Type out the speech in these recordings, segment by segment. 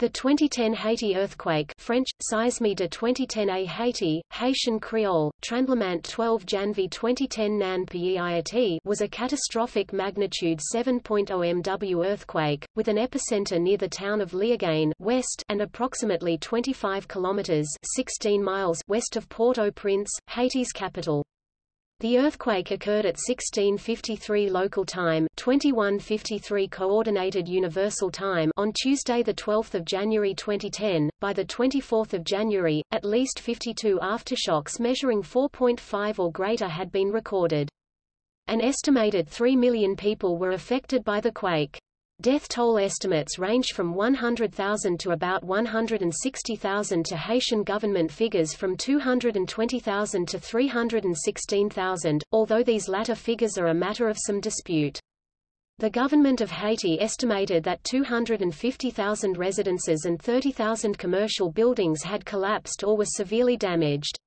The 2010 Haiti earthquake French, Seisme de 2010 à Haiti, Haitian Creole, Tremblement 12 Janvier 2010 Nan Pays was a catastrophic magnitude 7.0 MW earthquake, with an epicenter near the town of Léogâne west and approximately 25 kilometers 16 miles west of Port-au-Prince, Haiti's capital. The earthquake occurred at 1653 local time, 2153 coordinated universal time on Tuesday the 12th of January 2010. By the 24th of January, at least 52 aftershocks measuring 4.5 or greater had been recorded. An estimated 3 million people were affected by the quake. Death toll estimates range from 100,000 to about 160,000 to Haitian government figures from 220,000 to 316,000, although these latter figures are a matter of some dispute. The government of Haiti estimated that 250,000 residences and 30,000 commercial buildings had collapsed or were severely damaged.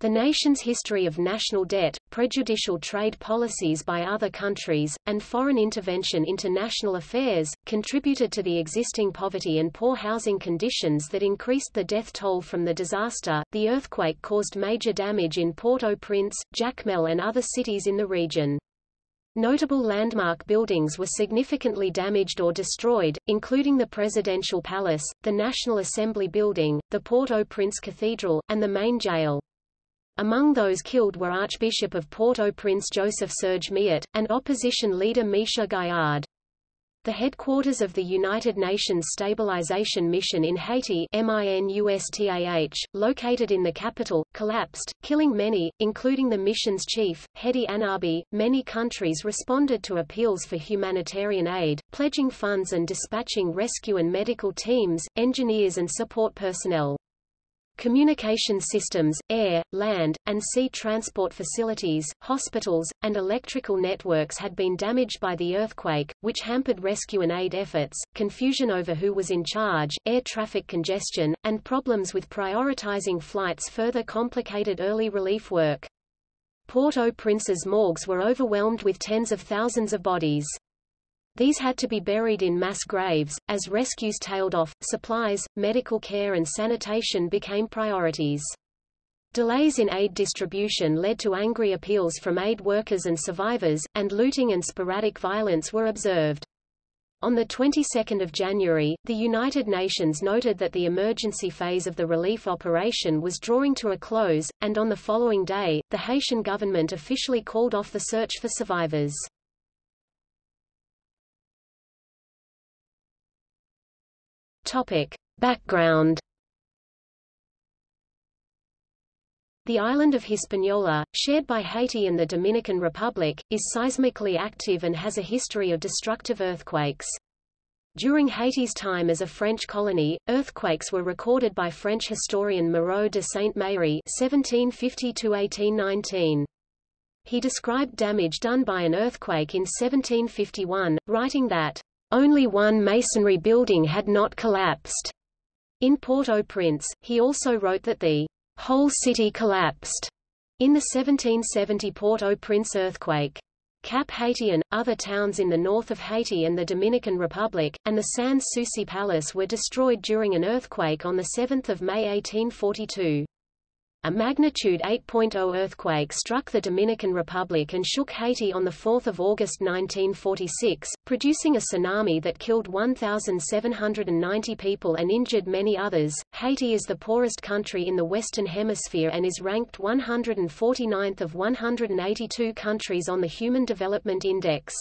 The nation's history of national debt, prejudicial trade policies by other countries, and foreign intervention into national affairs, contributed to the existing poverty and poor housing conditions that increased the death toll from the disaster. The earthquake caused major damage in Port-au-Prince, Jacmel and other cities in the region. Notable landmark buildings were significantly damaged or destroyed, including the Presidential Palace, the National Assembly Building, the Port-au-Prince Cathedral, and the main jail. Among those killed were Archbishop of Port-au-Prince Joseph Serge Miot, and opposition leader Micha Gaillard. The headquarters of the United Nations Stabilization Mission in Haiti MINUSTAH, located in the capital, collapsed, killing many, including the mission's chief, Hédi Annabi. Many countries responded to appeals for humanitarian aid, pledging funds and dispatching rescue and medical teams, engineers and support personnel. Communication systems, air, land, and sea transport facilities, hospitals, and electrical networks had been damaged by the earthquake, which hampered rescue and aid efforts, confusion over who was in charge, air traffic congestion, and problems with prioritizing flights further complicated early relief work. Port-au-Prince's morgues were overwhelmed with tens of thousands of bodies. These had to be buried in mass graves, as rescues tailed off, supplies, medical care and sanitation became priorities. Delays in aid distribution led to angry appeals from aid workers and survivors, and looting and sporadic violence were observed. On the 22nd of January, the United Nations noted that the emergency phase of the relief operation was drawing to a close, and on the following day, the Haitian government officially called off the search for survivors. Topic. Background The island of Hispaniola, shared by Haiti and the Dominican Republic, is seismically active and has a history of destructive earthquakes. During Haiti's time as a French colony, earthquakes were recorded by French historian Moreau de (1750–1819). He described damage done by an earthquake in 1751, writing that only one masonry building had not collapsed. In Port-au-Prince, he also wrote that the whole city collapsed in the 1770 Port-au-Prince earthquake. Cap Haitien, other towns in the north of Haiti and the Dominican Republic, and the Sans Souci Palace were destroyed during an earthquake on 7 May 1842. A magnitude 8.0 earthquake struck the Dominican Republic and shook Haiti on 4 August 1946, producing a tsunami that killed 1,790 people and injured many others. Haiti is the poorest country in the Western Hemisphere and is ranked 149th of 182 countries on the Human Development Index.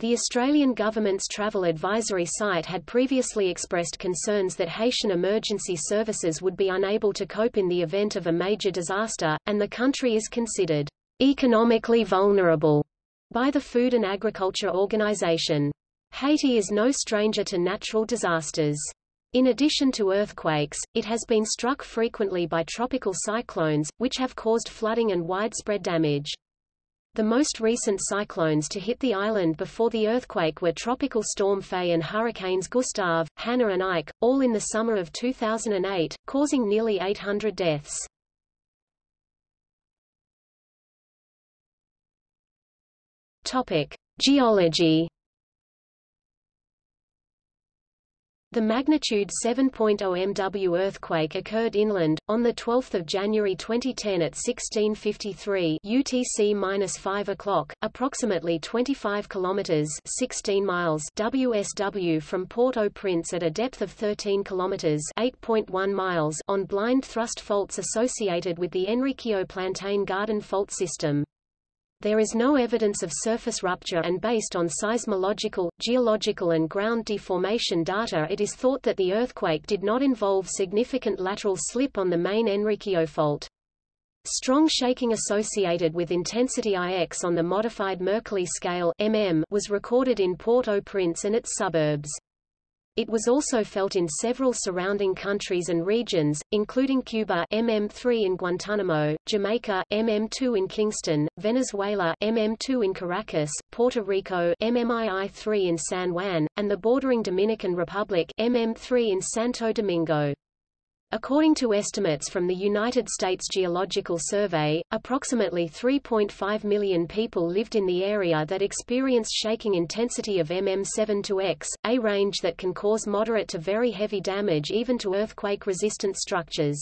The Australian government's travel advisory site had previously expressed concerns that Haitian emergency services would be unable to cope in the event of a major disaster, and the country is considered economically vulnerable by the Food and Agriculture Organization. Haiti is no stranger to natural disasters. In addition to earthquakes, it has been struck frequently by tropical cyclones, which have caused flooding and widespread damage. The most recent cyclones to hit the island before the earthquake were Tropical Storm Faye and Hurricanes Gustav, Hanna and Ike, all in the summer of 2008, causing nearly 800 deaths. Topic: Geology The magnitude 7.0 MW earthquake occurred inland, on 12 January 2010 at 1653 UTC-5 o'clock, approximately 25 kilometers 16 miles WSW from Port-au-Prince at a depth of 13 kilometers 8.1 miles on blind thrust faults associated with the Enriquillo Plantain Garden fault system. There is no evidence of surface rupture and based on seismological, geological and ground deformation data it is thought that the earthquake did not involve significant lateral slip on the main Enriquillo fault. Strong shaking associated with intensity IX on the modified Mercalli scale mm was recorded in Port-au-Prince and its suburbs. It was also felt in several surrounding countries and regions, including Cuba MM3 in Guantanamo, Jamaica MM2 in Kingston, Venezuela MM2 in Caracas, Puerto Rico MMII3 in San Juan, and the bordering Dominican Republic MM3 in Santo Domingo. According to estimates from the United States Geological Survey, approximately 3.5 million people lived in the area that experienced shaking intensity of MM7 to X, a range that can cause moderate to very heavy damage even to earthquake-resistant structures.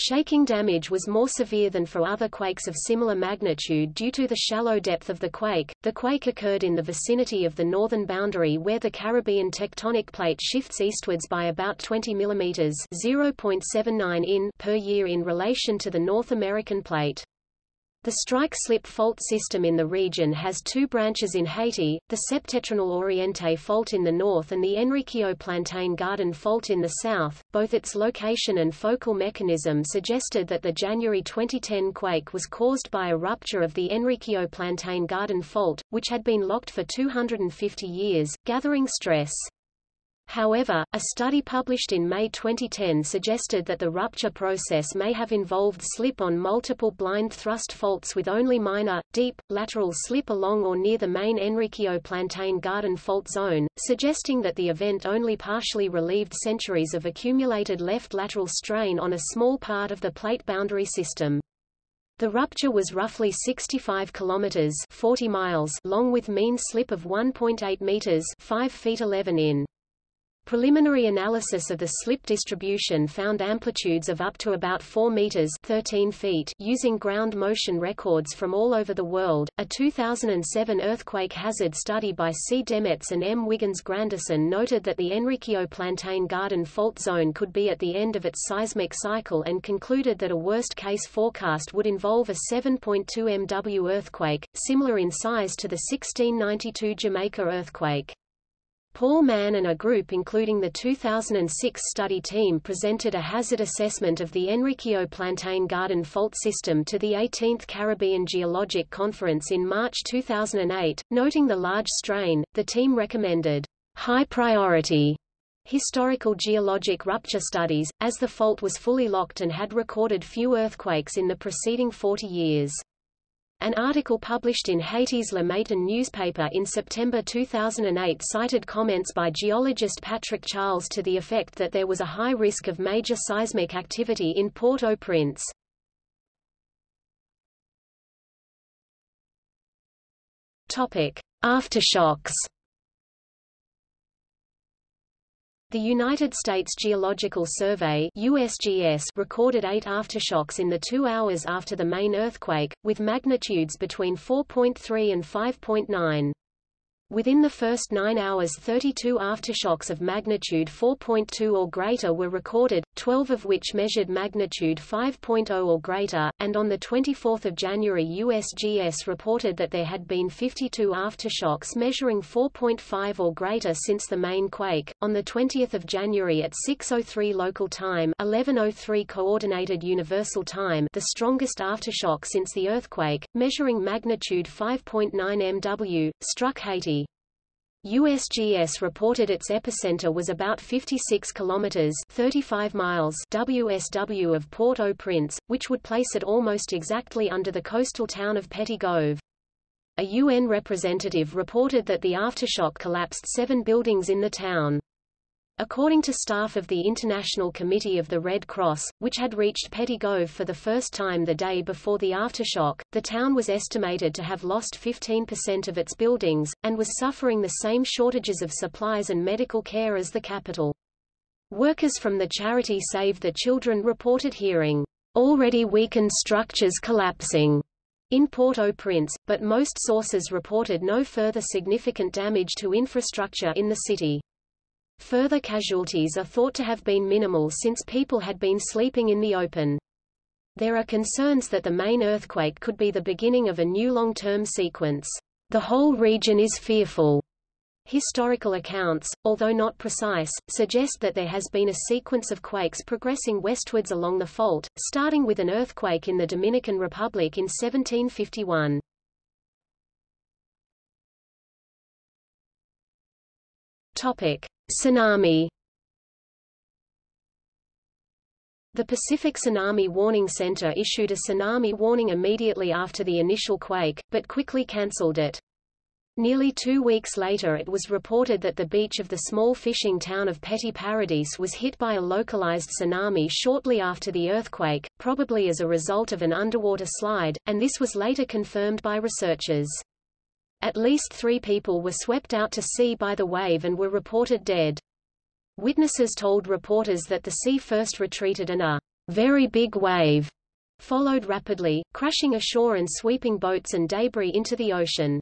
Shaking damage was more severe than for other quakes of similar magnitude due to the shallow depth of the quake. The quake occurred in the vicinity of the northern boundary where the Caribbean tectonic plate shifts eastwards by about 20 mm (0.79 in) per year in relation to the North American plate. The strike-slip fault system in the region has two branches in Haiti, the Septentrional Oriente fault in the north and the Enriquillo Plantain Garden fault in the south. Both its location and focal mechanism suggested that the January 2010 quake was caused by a rupture of the Enriquillo Plantain Garden fault, which had been locked for 250 years, gathering stress. However, a study published in May 2010 suggested that the rupture process may have involved slip on multiple blind thrust faults with only minor, deep, lateral slip along or near the main Enriquillo Plantain Garden fault zone, suggesting that the event only partially relieved centuries of accumulated left lateral strain on a small part of the plate boundary system. The rupture was roughly 65 kilometers 40 miles long with mean slip of 1.8 meters 5 feet 11 in. Preliminary analysis of the slip distribution found amplitudes of up to about 4 meters 13 feet using ground motion records from all over the world. A 2007 earthquake hazard study by C. DeMets and M. Wiggins Grandison noted that the Enriquillo Plantain Garden fault zone could be at the end of its seismic cycle and concluded that a worst-case forecast would involve a 7.2 MW earthquake, similar in size to the 1692 Jamaica earthquake. Paul Mann and a group including the 2006 study team presented a hazard assessment of the Enriquillo Plantain Garden fault system to the 18th Caribbean Geologic Conference in March 2008. Noting the large strain, the team recommended high priority historical geologic rupture studies, as the fault was fully locked and had recorded few earthquakes in the preceding 40 years. An article published in Haiti's Le Matin newspaper in September 2008 cited comments by geologist Patrick Charles to the effect that there was a high risk of major seismic activity in Port-au-Prince. Aftershocks. The United States Geological Survey USGS recorded eight aftershocks in the two hours after the main earthquake, with magnitudes between 4.3 and 5.9. Within the first nine hours 32 aftershocks of magnitude 4.2 or greater were recorded, 12 of which measured magnitude 5.0 or greater, and on 24 January USGS reported that there had been 52 aftershocks measuring 4.5 or greater since the main quake. On 20 January at 6.03 local time 11.03 Coordinated Universal Time the strongest aftershock since the earthquake, measuring magnitude 5.9 MW, struck Haiti. USGS reported its epicenter was about 56 kilometers 35 miles WSW of Port-au-Prince, which would place it almost exactly under the coastal town of Petit-Goâve. A UN representative reported that the aftershock collapsed seven buildings in the town. According to staff of the International Committee of the Red Cross, which had reached Petit Goâve for the first time the day before the aftershock, the town was estimated to have lost 15% of its buildings, and was suffering the same shortages of supplies and medical care as the capital. Workers from the charity Save the Children reported hearing, already weakened structures collapsing in Port-au-Prince, but most sources reported no further significant damage to infrastructure in the city. Further casualties are thought to have been minimal since people had been sleeping in the open. There are concerns that the main earthquake could be the beginning of a new long-term sequence. The whole region is fearful. Historical accounts, although not precise, suggest that there has been a sequence of quakes progressing westwards along the fault, starting with an earthquake in the Dominican Republic in 1751. Topic. Tsunami The Pacific Tsunami Warning Center issued a tsunami warning immediately after the initial quake, but quickly cancelled it. Nearly two weeks later it was reported that the beach of the small fishing town of Petit Paradis was hit by a localized tsunami shortly after the earthquake, probably as a result of an underwater slide, and this was later confirmed by researchers. At least three people were swept out to sea by the wave and were reported dead. Witnesses told reporters that the sea first retreated and a very big wave followed rapidly, crashing ashore and sweeping boats and debris into the ocean.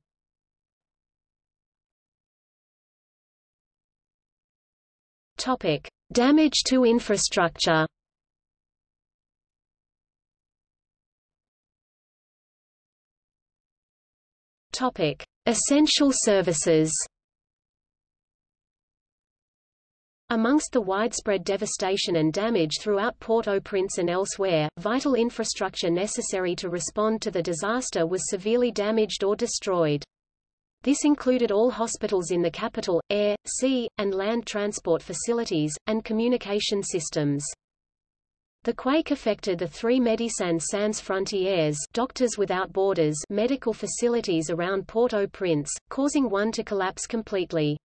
Topic: Damage to infrastructure. Topic: Essential services. Amongst the widespread devastation and damage throughout Port-au-Prince and elsewhere, vital infrastructure necessary to respond to the disaster was severely damaged or destroyed. This included all hospitals in the capital, air, sea, and land transport facilities, and communication systems. The quake affected the three Médecins Sans Frontières Doctors Without Borders medical facilities around Port-au-Prince, causing one to collapse completely.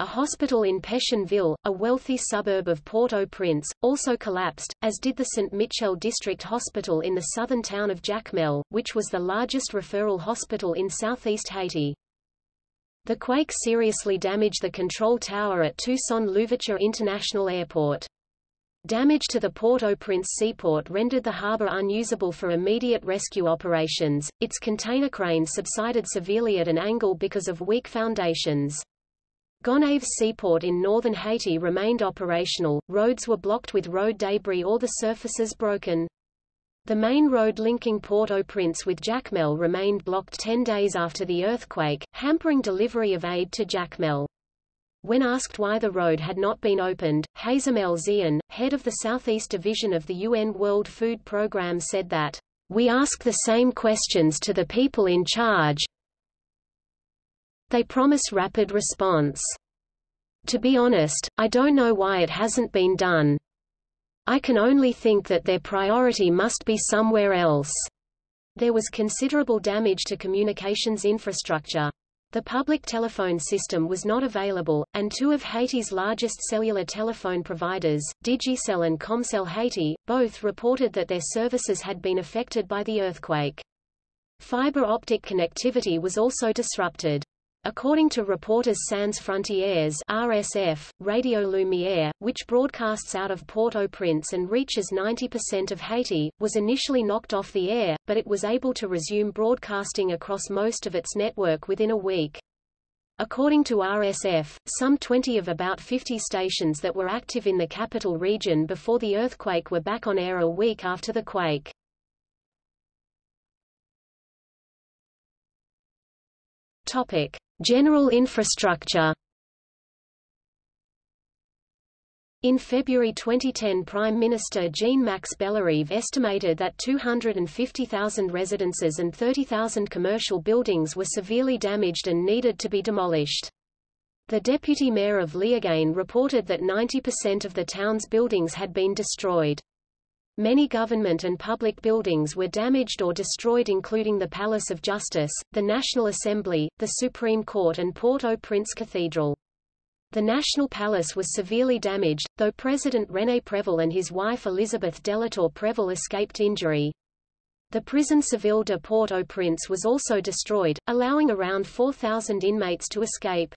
A hospital in Pétionville, a wealthy suburb of Port-au-Prince, also collapsed, as did the St. Michel District Hospital in the southern town of Jacmel, which was the largest referral hospital in southeast Haiti. The quake seriously damaged the control tower at Toussaint-Louverture International Airport. Damage to the Port-au-Prince seaport rendered the harbour unusable for immediate rescue operations. Its container crane subsided severely at an angle because of weak foundations. Gonaïves seaport in northern Haiti remained operational, roads were blocked with road debris or the surfaces broken. The main road linking Port-au-Prince with Jacmel remained blocked 10 days after the earthquake, hampering delivery of aid to Jacmel. When asked why the road had not been opened, Hazem El Zian, head of the Southeast Division of the UN World Food Programme said that, "...we ask the same questions to the people in charge they promise rapid response. To be honest, I don't know why it hasn't been done. I can only think that their priority must be somewhere else." There was considerable damage to communications infrastructure. The public telephone system was not available, and two of Haiti's largest cellular telephone providers, Digicel and Comcel Haiti, both reported that their services had been affected by the earthquake. Fiber optic connectivity was also disrupted. According to Reporters Sans Frontières RSF, Radio Lumière, which broadcasts out of Port-au-Prince and reaches 90% of Haiti, was initially knocked off the air, but it was able to resume broadcasting across most of its network within a week. According to RSF, some 20 of about 50 stations that were active in the capital region before the earthquake were back on air a week after the quake. Topic. General infrastructure In February 2010 Prime Minister Jean-Max Bellerive estimated that 250,000 residences and 30,000 commercial buildings were severely damaged and needed to be demolished. The deputy mayor of Léogâne reported that 90% of the town's buildings had been destroyed. Many government and public buildings were damaged or destroyed including the Palace of Justice, the National Assembly, the Supreme Court and Port-au-Prince Cathedral. The National Palace was severely damaged, though President René Préval and his wife Elizabeth Delatour Préval escaped injury. The prison Civil de Port-au-Prince was also destroyed, allowing around 4,000 inmates to escape.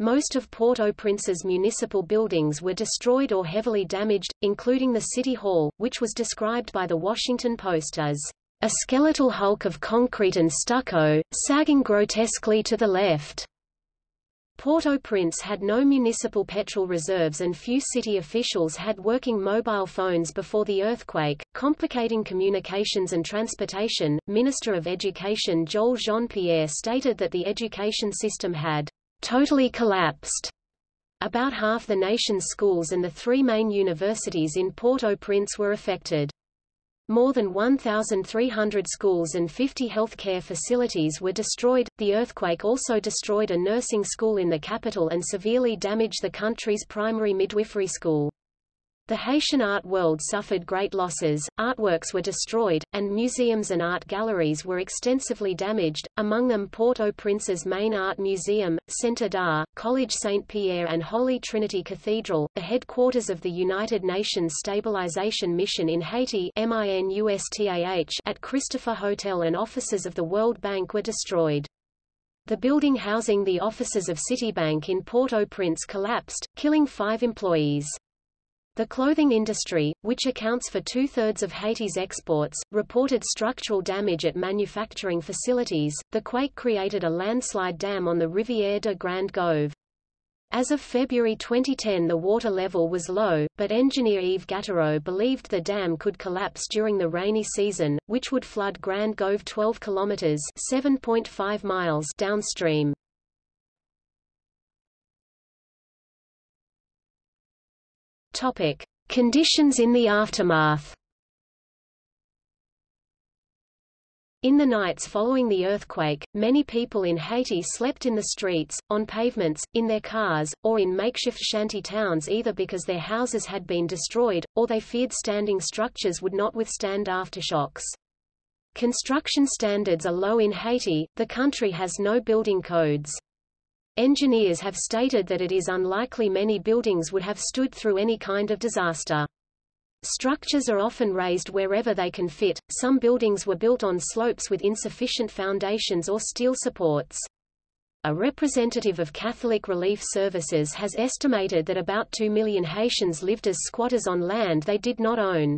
Most of Port-au-Prince's municipal buildings were destroyed or heavily damaged, including the City Hall, which was described by the Washington Post as a skeletal hulk of concrete and stucco, sagging grotesquely to the left. Port-au-Prince had no municipal petrol reserves and few city officials had working mobile phones before the earthquake, complicating communications and transportation. Minister of Education Joel Jean-Pierre stated that the education system had totally collapsed. About half the nation's schools and the three main universities in Port-au-Prince were affected. More than 1,300 schools and 50 healthcare facilities were destroyed. The earthquake also destroyed a nursing school in the capital and severely damaged the country's primary midwifery school. The Haitian art world suffered great losses, artworks were destroyed, and museums and art galleries were extensively damaged, among them Port-au-Prince's main art museum, Centre d'Art, College Saint-Pierre and Holy Trinity Cathedral, the headquarters of the United Nations Stabilization Mission in Haiti at Christopher Hotel and offices of the World Bank were destroyed. The building housing the offices of Citibank in Port-au-Prince collapsed, killing five employees. The clothing industry, which accounts for two-thirds of Haiti's exports, reported structural damage at manufacturing facilities. The quake created a landslide dam on the Rivière de Grande Goâve. As of February 2010 the water level was low, but engineer Yves Gattereau believed the dam could collapse during the rainy season, which would flood Grand Goâve 12 kilometers (7.5 miles) downstream. Topic: Conditions in the aftermath. In the nights following the earthquake, many people in Haiti slept in the streets, on pavements, in their cars, or in makeshift shanty towns either because their houses had been destroyed, or they feared standing structures would not withstand aftershocks. Construction standards are low in Haiti, the country has no building codes. Engineers have stated that it is unlikely many buildings would have stood through any kind of disaster. Structures are often raised wherever they can fit, some buildings were built on slopes with insufficient foundations or steel supports. A representative of Catholic Relief Services has estimated that about 2 million Haitians lived as squatters on land they did not own.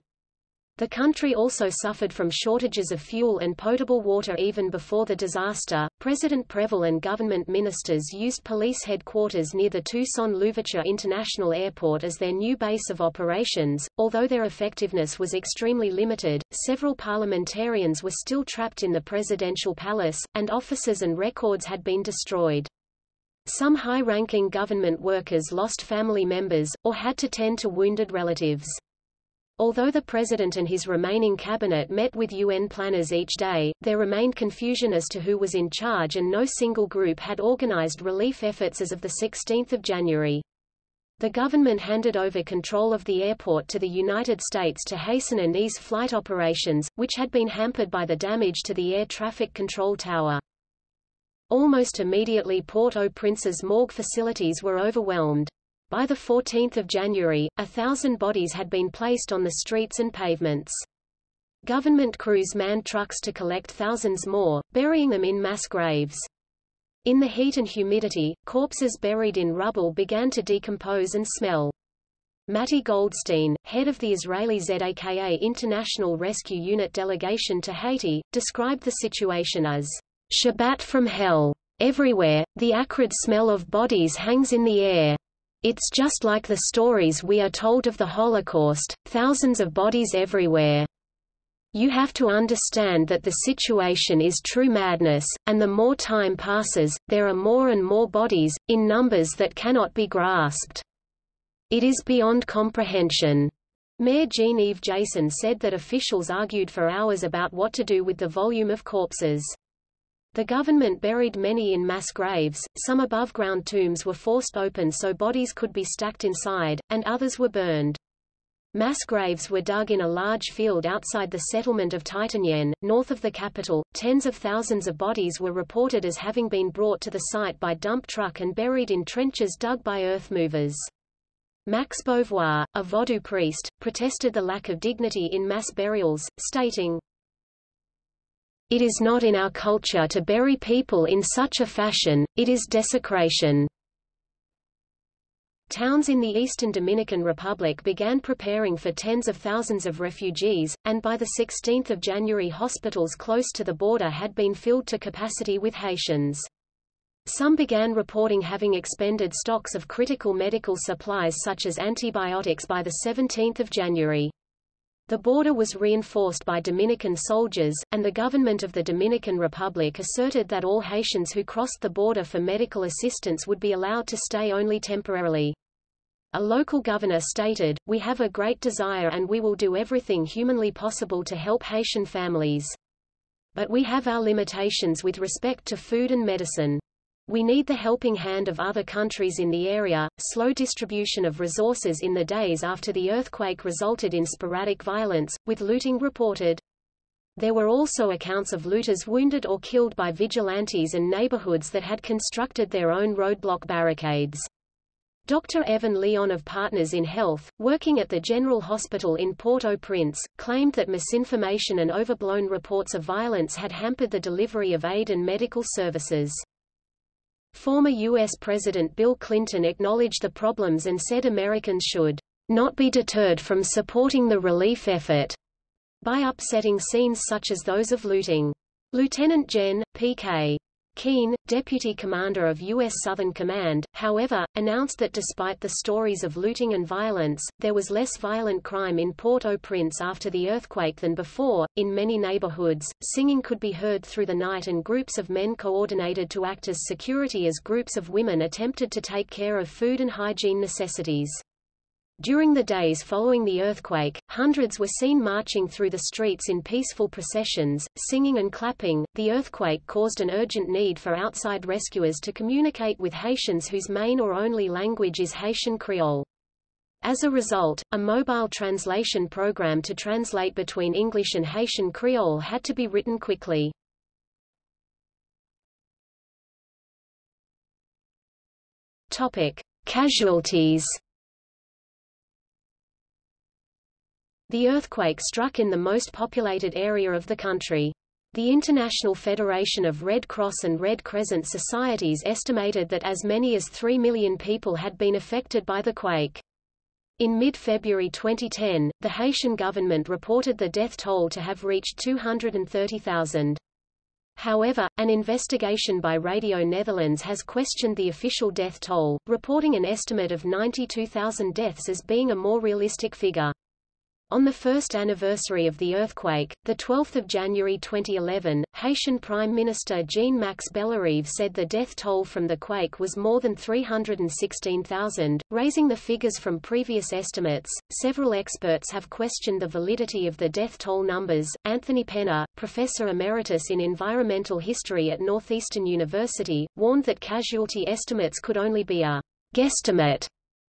The country also suffered from shortages of fuel and potable water even before the disaster. President Préval and government ministers used police headquarters near the Toussaint Louverture International Airport as their new base of operations. Although their effectiveness was extremely limited, several parliamentarians were still trapped in the presidential palace, and offices and records had been destroyed. Some high-ranking government workers lost family members, or had to tend to wounded relatives. Although the president and his remaining cabinet met with UN planners each day, there remained confusion as to who was in charge and no single group had organized relief efforts as of 16 January. The government handed over control of the airport to the United States to hasten and ease flight operations, which had been hampered by the damage to the air traffic control tower. Almost immediately Port-au-Prince's morgue facilities were overwhelmed. By 14 January, a thousand bodies had been placed on the streets and pavements. Government crews manned trucks to collect thousands more, burying them in mass graves. In the heat and humidity, corpses buried in rubble began to decompose and smell. Matti Goldstein, head of the Israeli ZAKA International Rescue Unit delegation to Haiti, described the situation as Shabbat from hell. Everywhere, the acrid smell of bodies hangs in the air. It's just like the stories we are told of the Holocaust, thousands of bodies everywhere. You have to understand that the situation is true madness, and the more time passes, there are more and more bodies, in numbers that cannot be grasped. It is beyond comprehension. Mayor Jean-Yves Jason said that officials argued for hours about what to do with the volume of corpses. The government buried many in mass graves, some above-ground tombs were forced open so bodies could be stacked inside, and others were burned. Mass graves were dug in a large field outside the settlement of Titanyen, north of the capital. Tens of thousands of bodies were reported as having been brought to the site by dump truck and buried in trenches dug by earth movers. Max Beauvoir, a Vodou priest, protested the lack of dignity in mass burials, stating, It is not in our culture to bury people in such a fashion, it is desecration. Towns in the eastern Dominican Republic began preparing for tens of thousands of refugees, and by 16 January hospitals close to the border had been filled to capacity with Haitians. Some began reporting having expended stocks of critical medical supplies such as antibiotics by 17 January. The border was reinforced by Dominican soldiers, and the government of the Dominican Republic asserted that all Haitians who crossed the border for medical assistance would be allowed to stay only temporarily. A local governor stated, We have a great desire and we will do everything humanly possible to help Haitian families. But we have our limitations with respect to food and medicine. We need the helping hand of other countries in the area. Slow distribution of resources in the days after the earthquake resulted in sporadic violence, with looting reported. There were also accounts of looters wounded or killed by vigilantes and neighborhoods that had constructed their own roadblock barricades. Dr. Evan Lyon of Partners in Health, working at the General Hospital in Port-au-Prince, claimed that misinformation and overblown reports of violence had hampered the delivery of aid and medical services. Former U.S. President Bill Clinton acknowledged the problems and said Americans should not be deterred from supporting the relief effort by upsetting scenes such as those of looting. Lieutenant Gen. P.K. Keen, deputy commander of U.S. Southern Command, however, announced that despite the stories of looting and violence, there was less violent crime in Port-au-Prince after the earthquake than before. In many neighborhoods, singing could be heard through the night and groups of men coordinated to act as security as groups of women attempted to take care of food and hygiene necessities. During the days following the earthquake, hundreds were seen marching through the streets in peaceful processions, singing and clapping. The earthquake caused an urgent need for outside rescuers to communicate with Haitians whose main or only language is Haitian Creole. As a result, a mobile translation program to translate between English and Haitian Creole had to be written quickly. Topic: Casualties The earthquake struck in the most populated area of the country. The International Federation of Red Cross and Red Crescent Societies estimated that as many as 3 million people had been affected by the quake. In mid-February 2010, the Haitian government reported the death toll to have reached 230,000. However, an investigation by Radio Netherlands has questioned the official death toll, reporting an estimate of 92,000 deaths as being a more realistic figure. On the first anniversary of the earthquake, 12 January 2011, Haitian Prime Minister Jean-Max Bellerive said the death toll from the quake was more than 316,000, raising the figures from previous estimates. Several experts have questioned the validity of the death toll numbers. Anthony Penna, professor emeritus in environmental history at Northeastern University, warned that casualty estimates could only be a guesstimate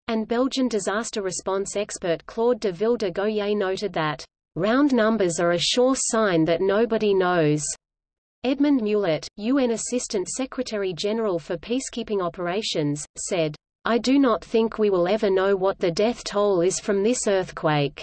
and Belgian disaster response expert Claude de Ville de Goyet noted that, "...round numbers are a sure sign that nobody knows." Edmond Mulet, UN Assistant Secretary-General for Peacekeeping Operations, said, I do not think we will ever know what the death toll is from this earthquake.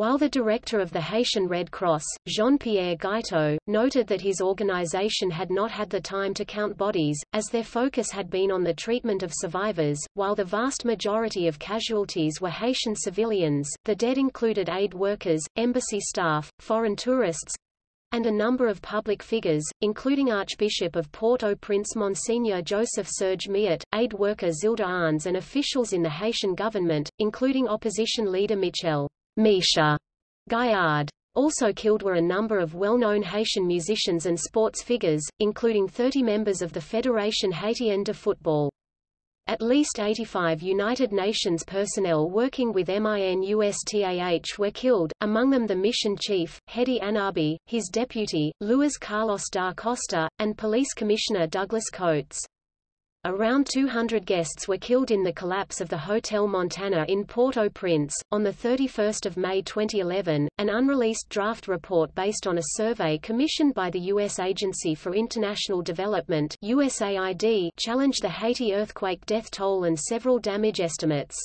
While the director of the Haitian Red Cross, Jean-Pierre Guiteau, noted that his organization had not had the time to count bodies, as their focus had been on the treatment of survivors, while the vast majority of casualties were Haitian civilians, the dead included aid workers, embassy staff, foreign tourists, and a number of public figures, including Archbishop of Port-au-Prince Monsignor Joseph Serge Miot, aid worker Zilda Arns and officials in the Haitian government, including opposition leader Michel. Micha Gaillard. Also killed were a number of well-known Haitian musicians and sports figures, including 30 members of the Fédération Haitienne de Football. At least 85 United Nations personnel working with MINUSTAH were killed, among them the mission chief, Hédi Annabi, his deputy, Luis Carlos da Costa, and police commissioner Douglas Coates. Around 200 guests were killed in the collapse of the Hotel Montana in Port-au-Prince. On 31 May 2011, an unreleased draft report based on a survey commissioned by the U.S. Agency for International Development USAID challenged the Haiti earthquake death toll and several damage estimates.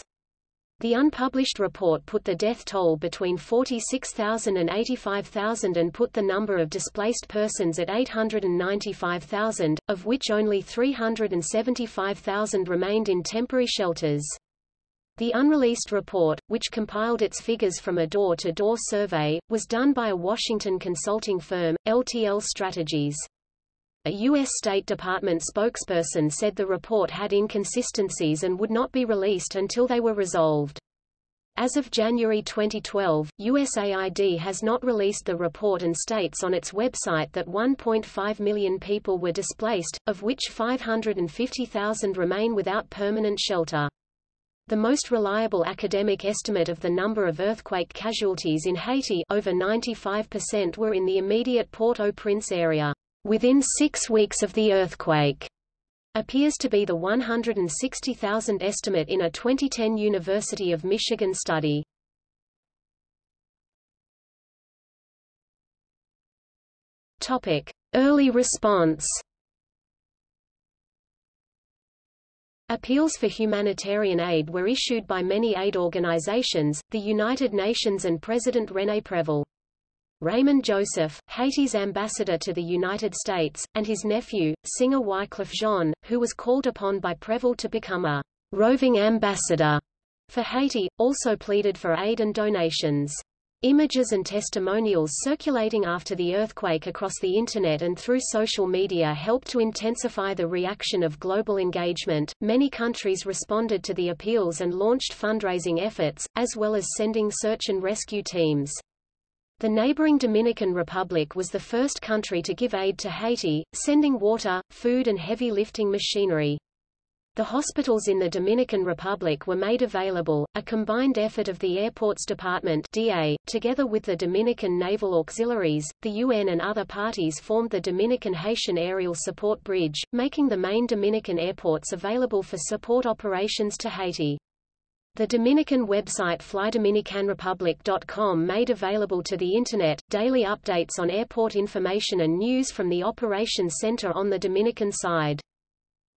The unpublished report put the death toll between 46,000 and 85,000 and put the number of displaced persons at 895,000, of which only 375,000 remained in temporary shelters. The unreleased report, which compiled its figures from a door-to-door -door survey, was done by a Washington consulting firm, LTL Strategies. A U.S. State Department spokesperson said the report had inconsistencies and would not be released until they were resolved. As of January 2012, USAID has not released the report and states on its website that 1.5 million people were displaced, of which 550,000 remain without permanent shelter. The most reliable academic estimate of the number of earthquake casualties in Haiti over 95% were in the immediate Port-au-Prince area within six weeks of the earthquake, appears to be the 160,000 estimate in a 2010 University of Michigan study. Topic: Early response. Appeals for humanitarian aid were issued by many aid organizations, the United Nations and President René Preval. Raymond Joseph, Haiti's ambassador to the United States, and his nephew, singer Wyclef Jean, who was called upon by Preval to become a roving ambassador for Haiti, also pleaded for aid and donations. Images and testimonials circulating after the earthquake across the Internet and through social media helped to intensify the reaction of global engagement. Many countries responded to the appeals and launched fundraising efforts, as well as sending search and rescue teams. The neighboring Dominican Republic was the first country to give aid to Haiti, sending water, food and heavy lifting machinery. The hospitals in the Dominican Republic were made available, a combined effort of the Airports Department DA, together with the Dominican Naval Auxiliaries, the UN and other parties formed the Dominican-Haitian Aerial Support Bridge, making the main Dominican airports available for support operations to Haiti. The Dominican website flydominicanrepublic.com made available to the Internet, daily updates on airport information and news from the Operations Center on the Dominican side.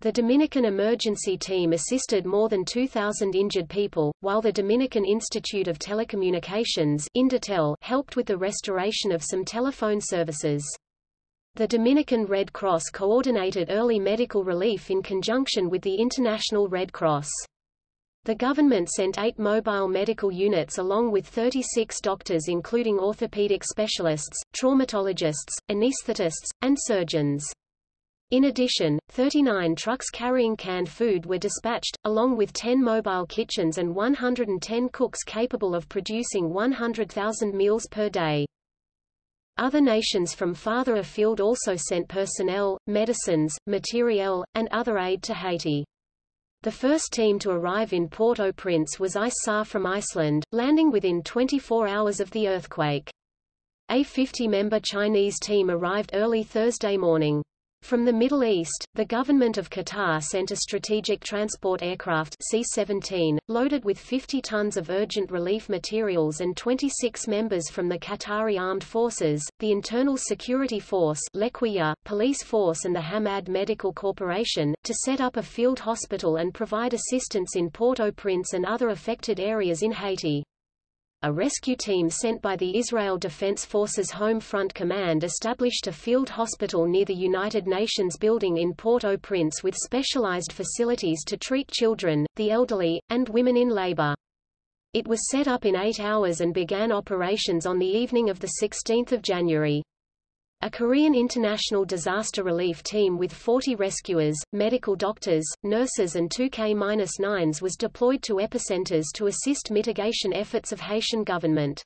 The Dominican Emergency Team assisted more than 2,000 injured people, while the Dominican Institute of Telecommunications Indotel helped with the restoration of some telephone services. The Dominican Red Cross coordinated early medical relief in conjunction with the International Red Cross. The government sent eight mobile medical units along with 36 doctors including orthopedic specialists, traumatologists, anesthetists, and surgeons. In addition, 39 trucks carrying canned food were dispatched, along with 10 mobile kitchens and 110 cooks capable of producing 100,000 meals per day. Other nations from farther afield also sent personnel, medicines, materiel, and other aid to Haiti. The first team to arrive in Port-au-Prince was ISAR from Iceland, landing within 24 hours of the earthquake. A 50-member Chinese team arrived early Thursday morning. From the Middle East, the government of Qatar sent a strategic transport aircraft C-17, loaded with 50 tons of urgent relief materials and 26 members from the Qatari Armed Forces, the Internal Security Force Lekhwiya, Police Force and the Hamad Medical Corporation, to set up a field hospital and provide assistance in Port-au-Prince and other affected areas in Haiti. A rescue team sent by the Israel Defense Forces Home Front Command established a field hospital near the United Nations building in Port-au-Prince with specialized facilities to treat children, the elderly, and women in labor. It was set up in eight hours and began operations on the evening of 16 January. A Korean international disaster relief team with 40 rescuers, medical doctors, nurses and 2K-9s was deployed to epicenters to assist mitigation efforts of Haitian government.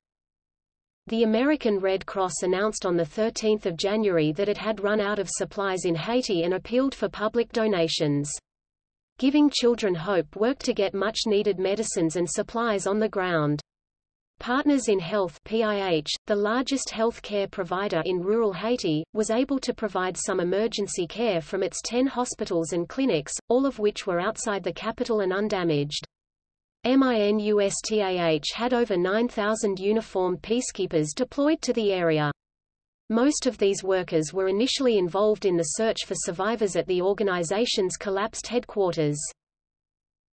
The American Red Cross announced on 13 January that it had run out of supplies in Haiti and appealed for public donations. Giving Children Hope worked to get much-needed medicines and supplies on the ground. Partners in Health PIH, the largest health care provider in rural Haiti, was able to provide some emergency care from its 10 hospitals and clinics, all of which were outside the capital and undamaged. MINUSTAH had over 9,000 uniformed peacekeepers deployed to the area. Most of these workers were initially involved in the search for survivors at the organization's collapsed headquarters.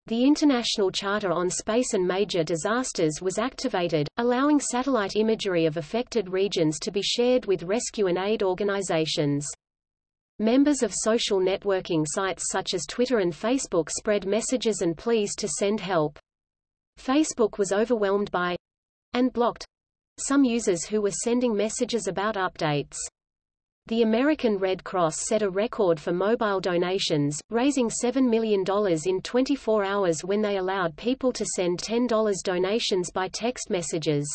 The International Charter on Space and Major Disasters was activated, allowing satellite imagery of affected regions to be shared with rescue and aid organizations. Members of social networking sites such as Twitter and Facebook spread messages and pleas to send help. Facebook was overwhelmed by and blocked some users who were sending messages about updates. The American Red Cross set a record for mobile donations, raising $7 million in 24 hours when they allowed people to send $10 donations by text messages.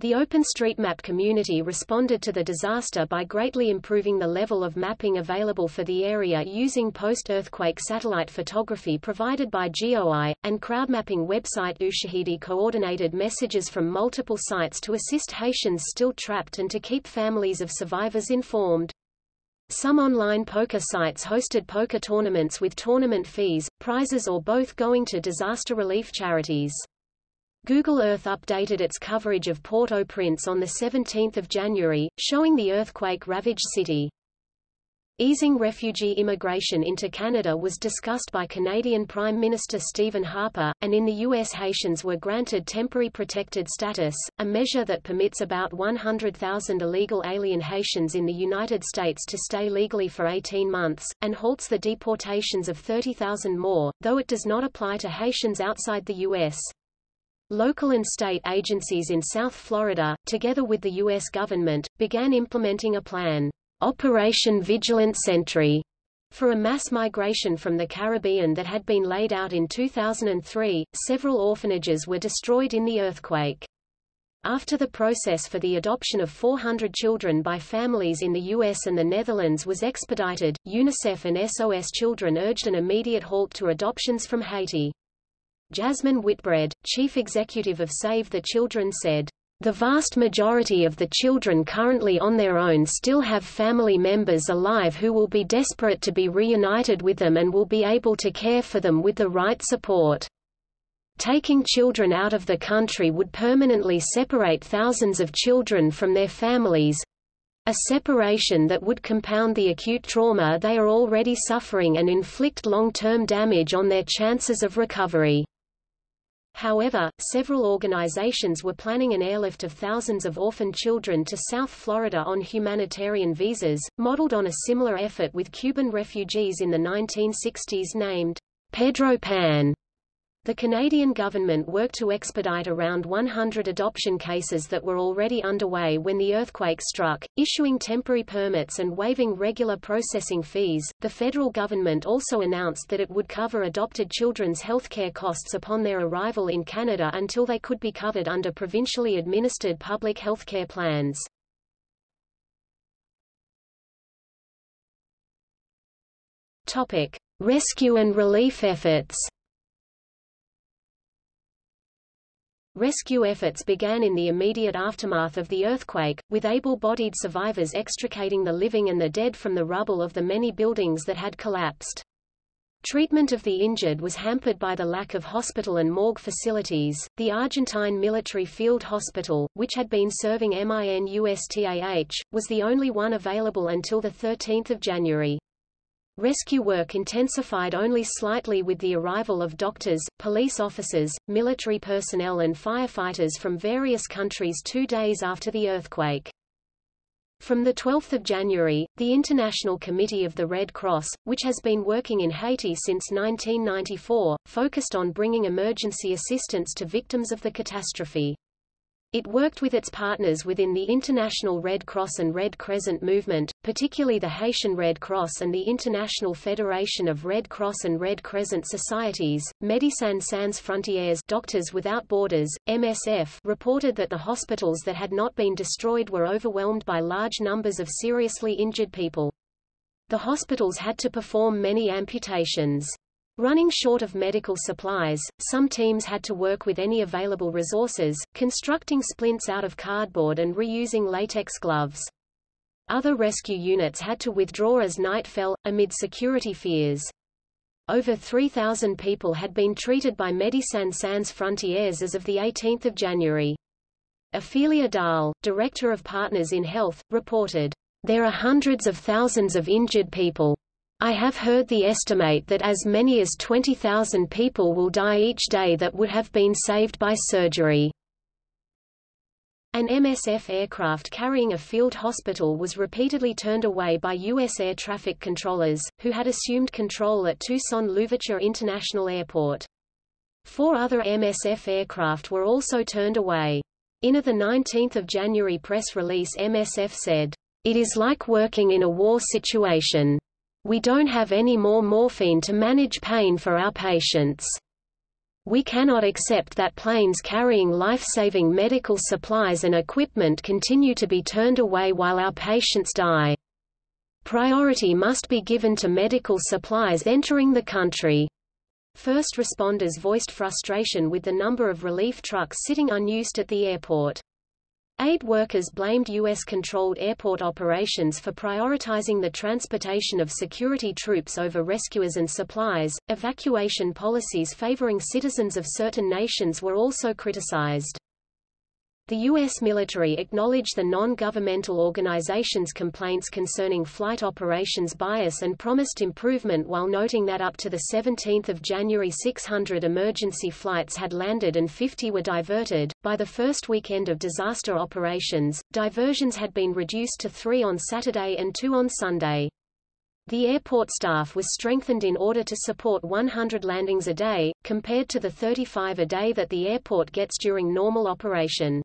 The OpenStreetMap community responded to the disaster by greatly improving the level of mapping available for the area using post-earthquake satellite photography provided by GeoEye, and crowdmapping website Ushahidi coordinated messages from multiple sites to assist Haitians still trapped and to keep families of survivors informed. Some online poker sites hosted poker tournaments with tournament fees, prizes or both going to disaster relief charities. Google Earth updated its coverage of Port-au-Prince on 17 January, showing the earthquake-ravaged city. Easing refugee immigration into Canada was discussed by Canadian Prime Minister Stephen Harper, and in the U.S. Haitians were granted temporary protected status, a measure that permits about 100,000 illegal alien Haitians in the United States to stay legally for 18 months, and halts the deportations of 30,000 more, though it does not apply to Haitians outside the U.S. Local and state agencies in South Florida, together with the U.S. government, began implementing a plan, Operation Vigilant Sentry, for a mass migration from the Caribbean that had been laid out in 2003. Several orphanages were destroyed in the earthquake. After the process for the adoption of 400 children by families in the US and the Netherlands was expedited, UNICEF and SOS Children urged an immediate halt to adoptions from Haiti. Jasmine Whitbread, chief executive of Save the Children said, the vast majority of the children currently on their own still have family members alive who will be desperate to be reunited with them and will be able to care for them with the right support. Taking children out of the country would permanently separate thousands of children from their families, a separation that would compound the acute trauma they are already suffering and inflict long-term damage on their chances of recovery. However, several organizations were planning an airlift of thousands of orphan children to South Florida on humanitarian visas, modeled on a similar effort with Cuban refugees in the 1960s named Pedro Pan. The Canadian government worked to expedite around 100 adoption cases that were already underway when the earthquake struck, issuing temporary permits and waiving regular processing fees. The federal government also announced that it would cover adopted children's healthcare costs upon their arrival in Canada until they could be covered under provincially administered public healthcare plans. Topic: Rescue and relief efforts. Rescue efforts began in the immediate aftermath of the earthquake, with able-bodied survivors extricating the living and the dead from the rubble of the many buildings that had collapsed. Treatment of the injured was hampered by the lack of hospital and morgue facilities. The Argentine Military Field Hospital, which had been serving MINUSTAH, was the only one available until 13 January. Rescue work intensified only slightly with the arrival of doctors, police officers, military personnel and firefighters from various countries two days after the earthquake. From 12 January, the International Committee of the Red Cross, which has been working in Haiti since 1994, focused on bringing emergency assistance to victims of the catastrophe. It worked with its partners within the International Red Cross and Red Crescent movement, particularly the Haitian Red Cross and the International Federation of Red Cross and Red Crescent Societies. Médecins Sans Frontières Doctors Without Borders, MSF, reported that the hospitals that had not been destroyed were overwhelmed by large numbers of seriously injured people. The hospitals had to perform many amputations. Running short of medical supplies, some teams had to work with any available resources, constructing splints out of cardboard and reusing latex gloves. Other rescue units had to withdraw as night fell, amid security fears. Over 3,000 people had been treated by Médecins Sans Frontières as of 18 January. Ophelia Dahl, director of Partners in Health, reported, There are hundreds of thousands of injured people. I have heard the estimate that as many as 20,000 people will die each day that would have been saved by surgery. An MSF aircraft carrying a field hospital was repeatedly turned away by U.S. air traffic controllers, who had assumed control at Toussaint-Louverture International Airport. Four other MSF aircraft were also turned away. In a 19 January press release MSF said, It is like working in a war situation. We don't have any more morphine to manage pain for our patients. We cannot accept that planes carrying life-saving medical supplies and equipment continue to be turned away while our patients die. Priority must be given to medical supplies entering the country. First responders voiced frustration with the number of relief trucks sitting unused at the airport. Aid workers blamed U.S.-controlled airport operations for prioritizing the transportation of security troops over rescuers and supplies. Evacuation policies favoring citizens of certain nations were also criticized. The U.S. military acknowledged the non-governmental organizations' complaints concerning flight operations bias and promised improvement while noting that up to 17 January 600 emergency flights had landed and 50 were diverted. By the first weekend of disaster operations, diversions had been reduced to three on Saturday and two on Sunday. The airport staff was strengthened in order to support 100 landings a day, compared to the 35 a day that the airport gets during normal operation.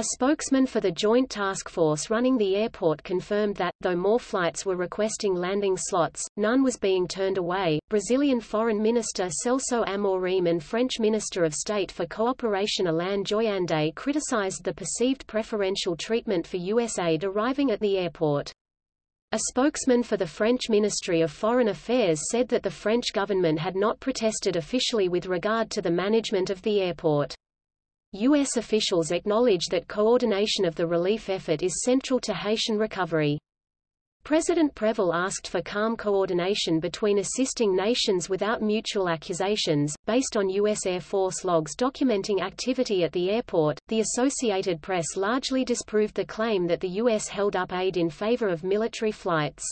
A spokesman for the Joint Task Force running the airport confirmed that, though more flights were requesting landing slots, none was being turned away. Brazilian Foreign Minister Celso Amorim and French Minister of State for Cooperation Alain Joyandet criticized the perceived preferential treatment for U.S. aid arriving at the airport. A spokesman for the French Ministry of Foreign Affairs said that the French government had not protested officially with regard to the management of the airport. U.S. officials acknowledge that coordination of the relief effort is central to Haitian recovery. President Préval asked for calm coordination between assisting nations without mutual accusations. Based on U.S. Air Force logs documenting activity at the airport, the Associated Press largely disproved the claim that the U.S. held up aid in favor of military flights.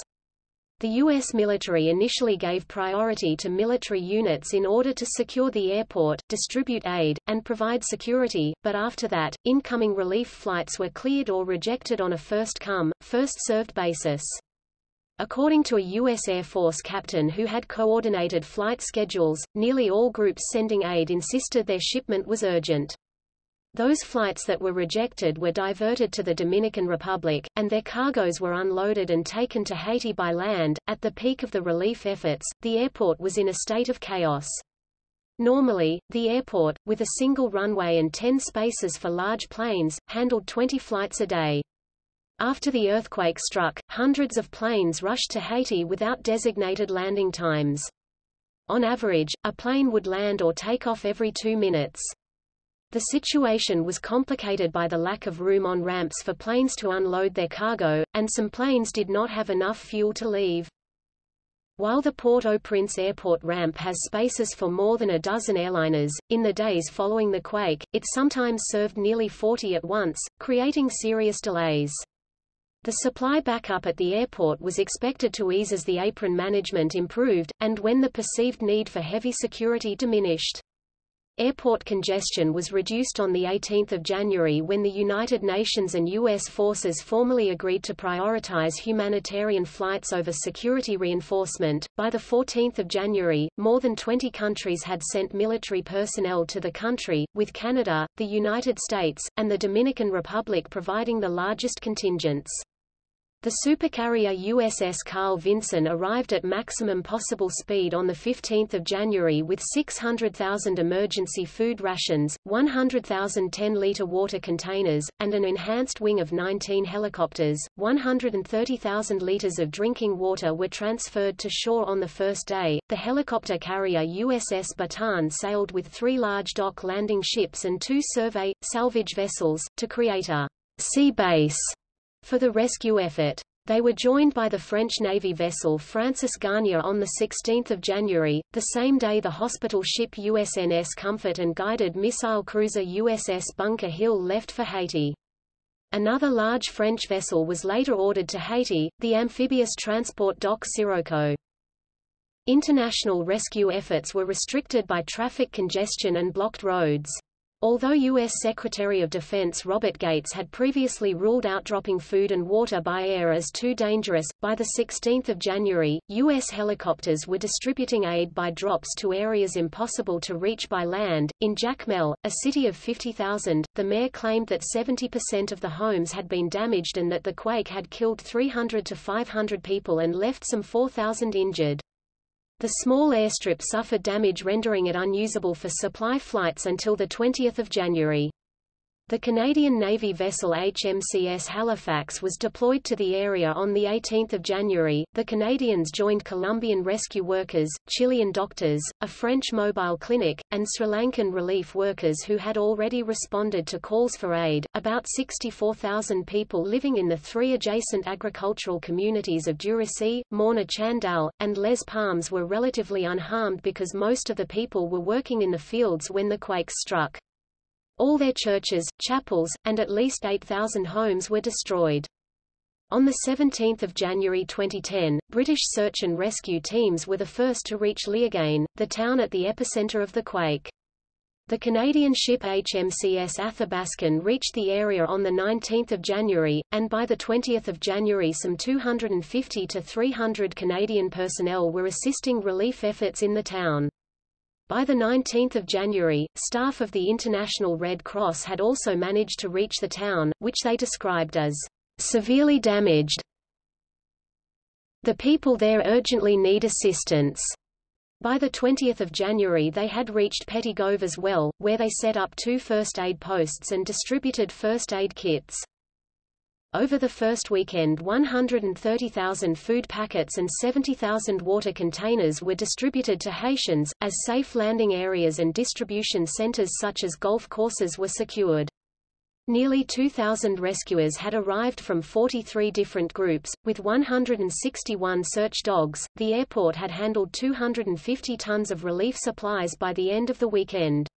The U.S. military initially gave priority to military units in order to secure the airport, distribute aid, and provide security, but after that, incoming relief flights were cleared or rejected on a first-come, first-served basis. According to a U.S. Air Force captain who had coordinated flight schedules, nearly all groups sending aid insisted their shipment was urgent. Those flights that were rejected were diverted to the Dominican Republic, and their cargoes were unloaded and taken to Haiti by land. At the peak of the relief efforts, the airport was in a state of chaos. Normally, the airport, with a single runway and 10 spaces for large planes, handled 20 flights a day. After the earthquake struck, hundreds of planes rushed to Haiti without designated landing times. On average, a plane would land or take off every two minutes. The situation was complicated by the lack of room on ramps for planes to unload their cargo, and some planes did not have enough fuel to leave. While the Port-au-Prince airport ramp has spaces for more than a dozen airliners, in the days following the quake, it sometimes served nearly 40 at once, creating serious delays. The supply backup at the airport was expected to ease as the apron management improved, and when the perceived need for heavy security diminished. Airport congestion was reduced on 18 January when the United Nations and U.S. forces formally agreed to prioritize humanitarian flights over security reinforcement. By 14 January, more than 20 countries had sent military personnel to the country, with Canada, the United States, and the Dominican Republic providing the largest contingents. The supercarrier USS Carl Vinson arrived at maximum possible speed on 15 January with 600,000 emergency food rations, 100,000 10-liter water containers, and an enhanced wing of 19 helicopters. 130,000 liters of drinking water were transferred to shore on the first day. The helicopter carrier USS Bataan sailed with three large dock landing ships and two survey, salvage vessels, to create a sea base for the rescue effort. They were joined by the French Navy vessel Francis Garnier on 16 January, the same day the hospital ship USNS Comfort and guided missile cruiser USS Bunker Hill left for Haiti. Another large French vessel was later ordered to Haiti, the amphibious transport dock Sirocco. International rescue efforts were restricted by traffic congestion and blocked roads. Although U.S. Secretary of Defense Robert Gates had previously ruled out dropping food and water by air as too dangerous, by 16 January, U.S. helicopters were distributing aid by drops to areas impossible to reach by land. In Jacmel, a city of 50,000, the mayor claimed that 70% of the homes had been damaged and that the quake had killed 300 to 500 people and left some 4,000 injured. The small airstrip suffered damage rendering it unusable for supply flights until 20 January. The Canadian Navy vessel HMCS Halifax was deployed to the area on 18 January. The Canadians joined Colombian rescue workers, Chilean doctors, a French mobile clinic, and Sri Lankan relief workers who had already responded to calls for aid. About 64,000 people living in the three adjacent agricultural communities of Durasi, Morna Chandal, and Les Palmes were relatively unharmed because most of the people were working in the fields when the quake struck. All their churches, chapels, and at least 8,000 homes were destroyed. On 17 January 2010, British search and rescue teams were the first to reach Léogâne, the town at the epicenter of the quake. The Canadian ship HMCS Athabaskan reached the area on 19 January, and by 20 January some 250 to 300 Canadian personnel were assisting relief efforts in the town. By 19 January, staff of the International Red Cross had also managed to reach the town, which they described as severely damaged. The people there urgently need assistance. By 20 January they had reached Petit-Goâve as well, where they set up two first aid posts and distributed first aid kits. Over the first weekend 130,000 food packets and 70,000 water containers were distributed to Haitians, as safe landing areas and distribution centers such as golf courses were secured. Nearly 2,000 rescuers had arrived from 43 different groups, with 161 search dogs. The airport had handled 250 tons of relief supplies by the end of the weekend.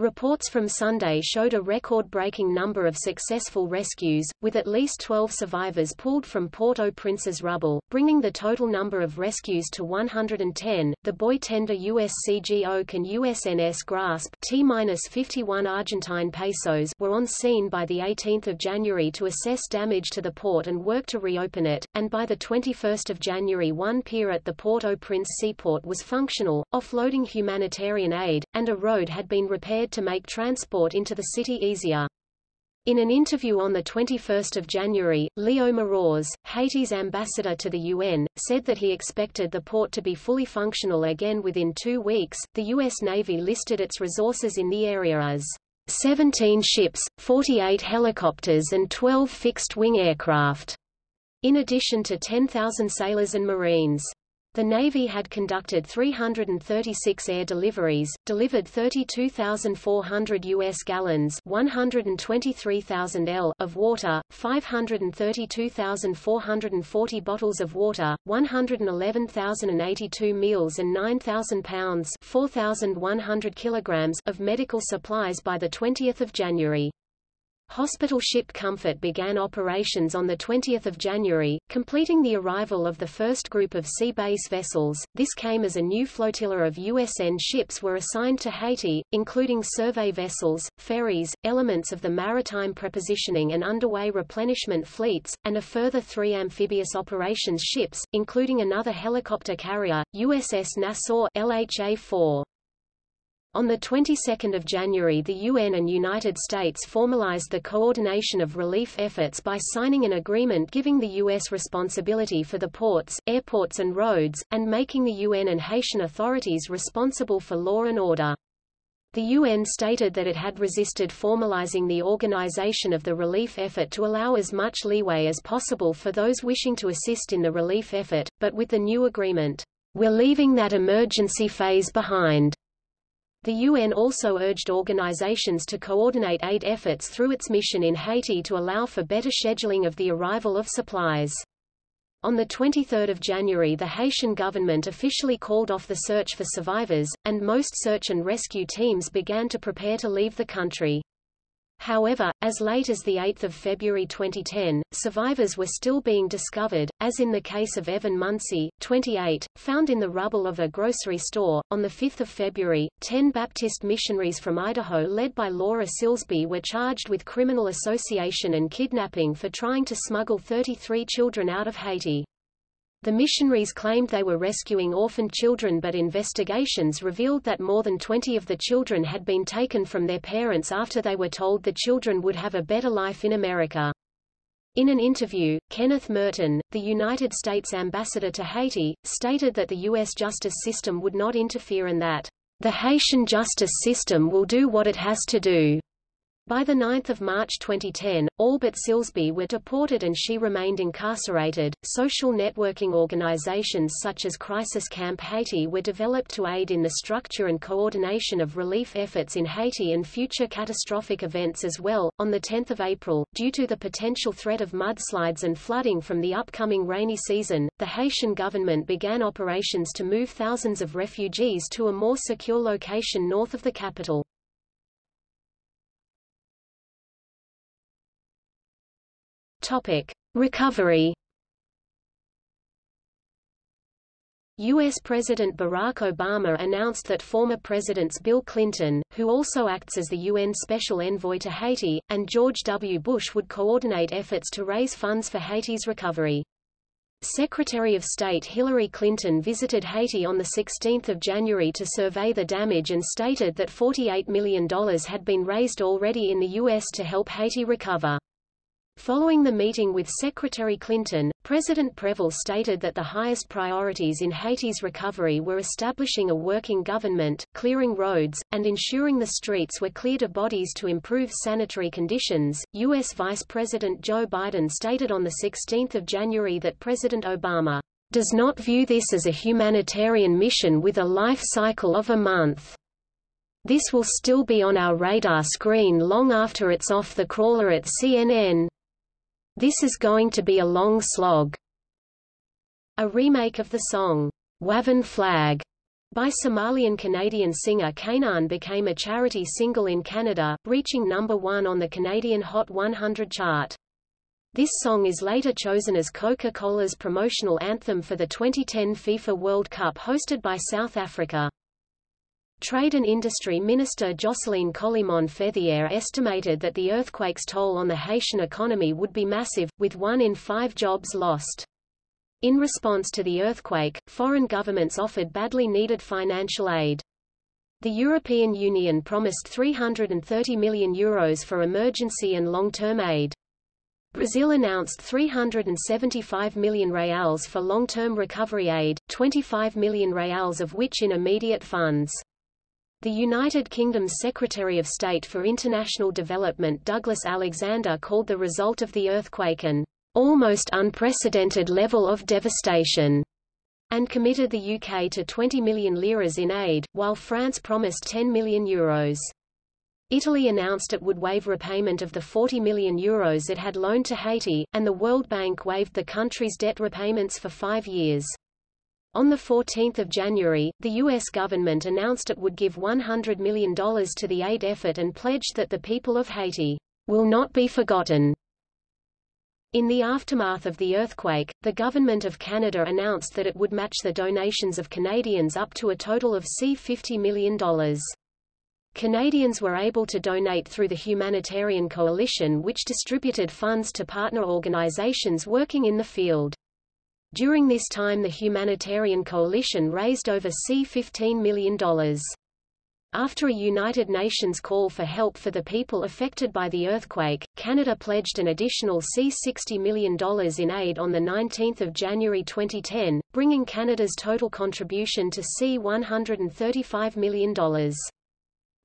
Reports from Sunday showed a record-breaking number of successful rescues, with at least 12 survivors pulled from Port-au-Prince's rubble, bringing the total number of rescues to 110. The buoy tender USCG Oak and USNS Grasp T-51 Argentine pesos were on scene by the 18th of January to assess damage to the port and work to reopen it, and by the 21st of January one pier at the Port-au-Prince seaport was functional, offloading humanitarian aid, and a road had been repaired to make transport into the city easier. In an interview on 21 January, Leo Mérorès, Haiti's ambassador to the UN, said that he expected the port to be fully functional again within two weeks. The U.S. Navy listed its resources in the area as 17 ships, 48 helicopters and 12 fixed-wing aircraft, in addition to 10,000 sailors and Marines. The Navy had conducted 336 air deliveries, delivered 32,400 U.S. gallons 123,000 L of water, 532,440 bottles of water, 111,082 meals and 9,000 pounds 4,100 kilograms of medical supplies by 20 January. Hospital ship Comfort began operations on 20 January, completing the arrival of the first group of sea base vessels. This came as a new flotilla of USN ships were assigned to Haiti, including survey vessels, ferries, elements of the maritime prepositioning and underway replenishment fleets, and a further three amphibious operations ships, including another helicopter carrier, USS Nassau LHA-4. On the 22nd of January the UN and United States formalized the coordination of relief efforts by signing an agreement giving the U.S. responsibility for the ports, airports and roads, and making the UN and Haitian authorities responsible for law and order. The UN stated that it had resisted formalizing the organization of the relief effort to allow as much leeway as possible for those wishing to assist in the relief effort, but with the new agreement, we're leaving that emergency phase behind. The UN also urged organizations to coordinate aid efforts through its mission in Haiti to allow for better scheduling of the arrival of supplies. On 23 January the Haitian government officially called off the search for survivors, and most search and rescue teams began to prepare to leave the country. However, as late as 8 February 2010, survivors were still being discovered, as in the case of Evan Muncie, 28, found in the rubble of a grocery store. On 5 February, ten Baptist missionaries from Idaho led by Laura Silsby were charged with criminal association and kidnapping for trying to smuggle 33 children out of Haiti. The missionaries claimed they were rescuing orphaned children but investigations revealed that more than 20 of the children had been taken from their parents after they were told the children would have a better life in America. In an interview, Kenneth Merten, the United States ambassador to Haiti, stated that the U.S. justice system would not interfere and that, "...the Haitian justice system will do what it has to do." By 9 March 2010, all but Silsby were deported and she remained incarcerated. Social networking organizations such as Crisis Camp Haiti were developed to aid in the structure and coordination of relief efforts in Haiti and future catastrophic events as well. On 10 April, due to the potential threat of mudslides and flooding from the upcoming rainy season, the Haitian government began operations to move thousands of refugees to a more secure location north of the capital. Topic: Recovery. U.S. President Barack Obama announced that former Presidents Bill Clinton, who also acts as the UN Special Envoy to Haiti, and George W. Bush would coordinate efforts to raise funds for Haiti's recovery. Secretary of State Hillary Clinton visited Haiti on 16 January to survey the damage and stated that $48 million had been raised already in the U.S. to help Haiti recover. Following the meeting with Secretary Clinton, President Préval stated that the highest priorities in Haiti's recovery were establishing a working government, clearing roads, and ensuring the streets were cleared of bodies to improve sanitary conditions. U.S. Vice President Joe Biden stated on 16 January that President Obama does not view this as a humanitarian mission with a life cycle of a month. This will still be on our radar screen long after it's off the crawler at CNN. This is going to be a long slog. A remake of the song, Wavin Flag, by Somalian-Canadian singer K'naan became a charity single in Canada, reaching number one on the Canadian Hot 100 chart. This song is later chosen as Coca-Cola's promotional anthem for the 2010 FIFA World Cup hosted by South Africa. Trade and Industry Minister Jocelyne Colimon Fethier estimated that the earthquake's toll on the Haitian economy would be massive, with one in five jobs lost. In response to the earthquake, foreign governments offered badly needed financial aid. The European Union promised 330 million euros for emergency and long-term aid. Brazil announced 375 million reals for long-term recovery aid, 25 million reals of which in immediate funds. The United Kingdom's Secretary of State for International Development Douglas Alexander called the result of the earthquake an almost unprecedented level of devastation, and committed the UK to 20 million liras in aid, while France promised 10 million euros. Italy announced it would waive repayment of the 40 million euros it had loaned to Haiti, and the World Bank waived the country's debt repayments for five years. On 14 January, the U.S. government announced it would give $100 million to the aid effort and pledged that the people of Haiti will not be forgotten. In the aftermath of the earthquake, the Government of Canada announced that it would match the donations of Canadians up to a total of C$50 million. Canadians were able to donate through the Humanitarian Coalition which distributed funds to partner organizations working in the field. During this time the Humanitarian Coalition raised over C$15 million. After a United Nations call for help for the people affected by the earthquake, Canada pledged an additional C$60 million in aid on 19 January 2010, bringing Canada's total contribution to C$135 million.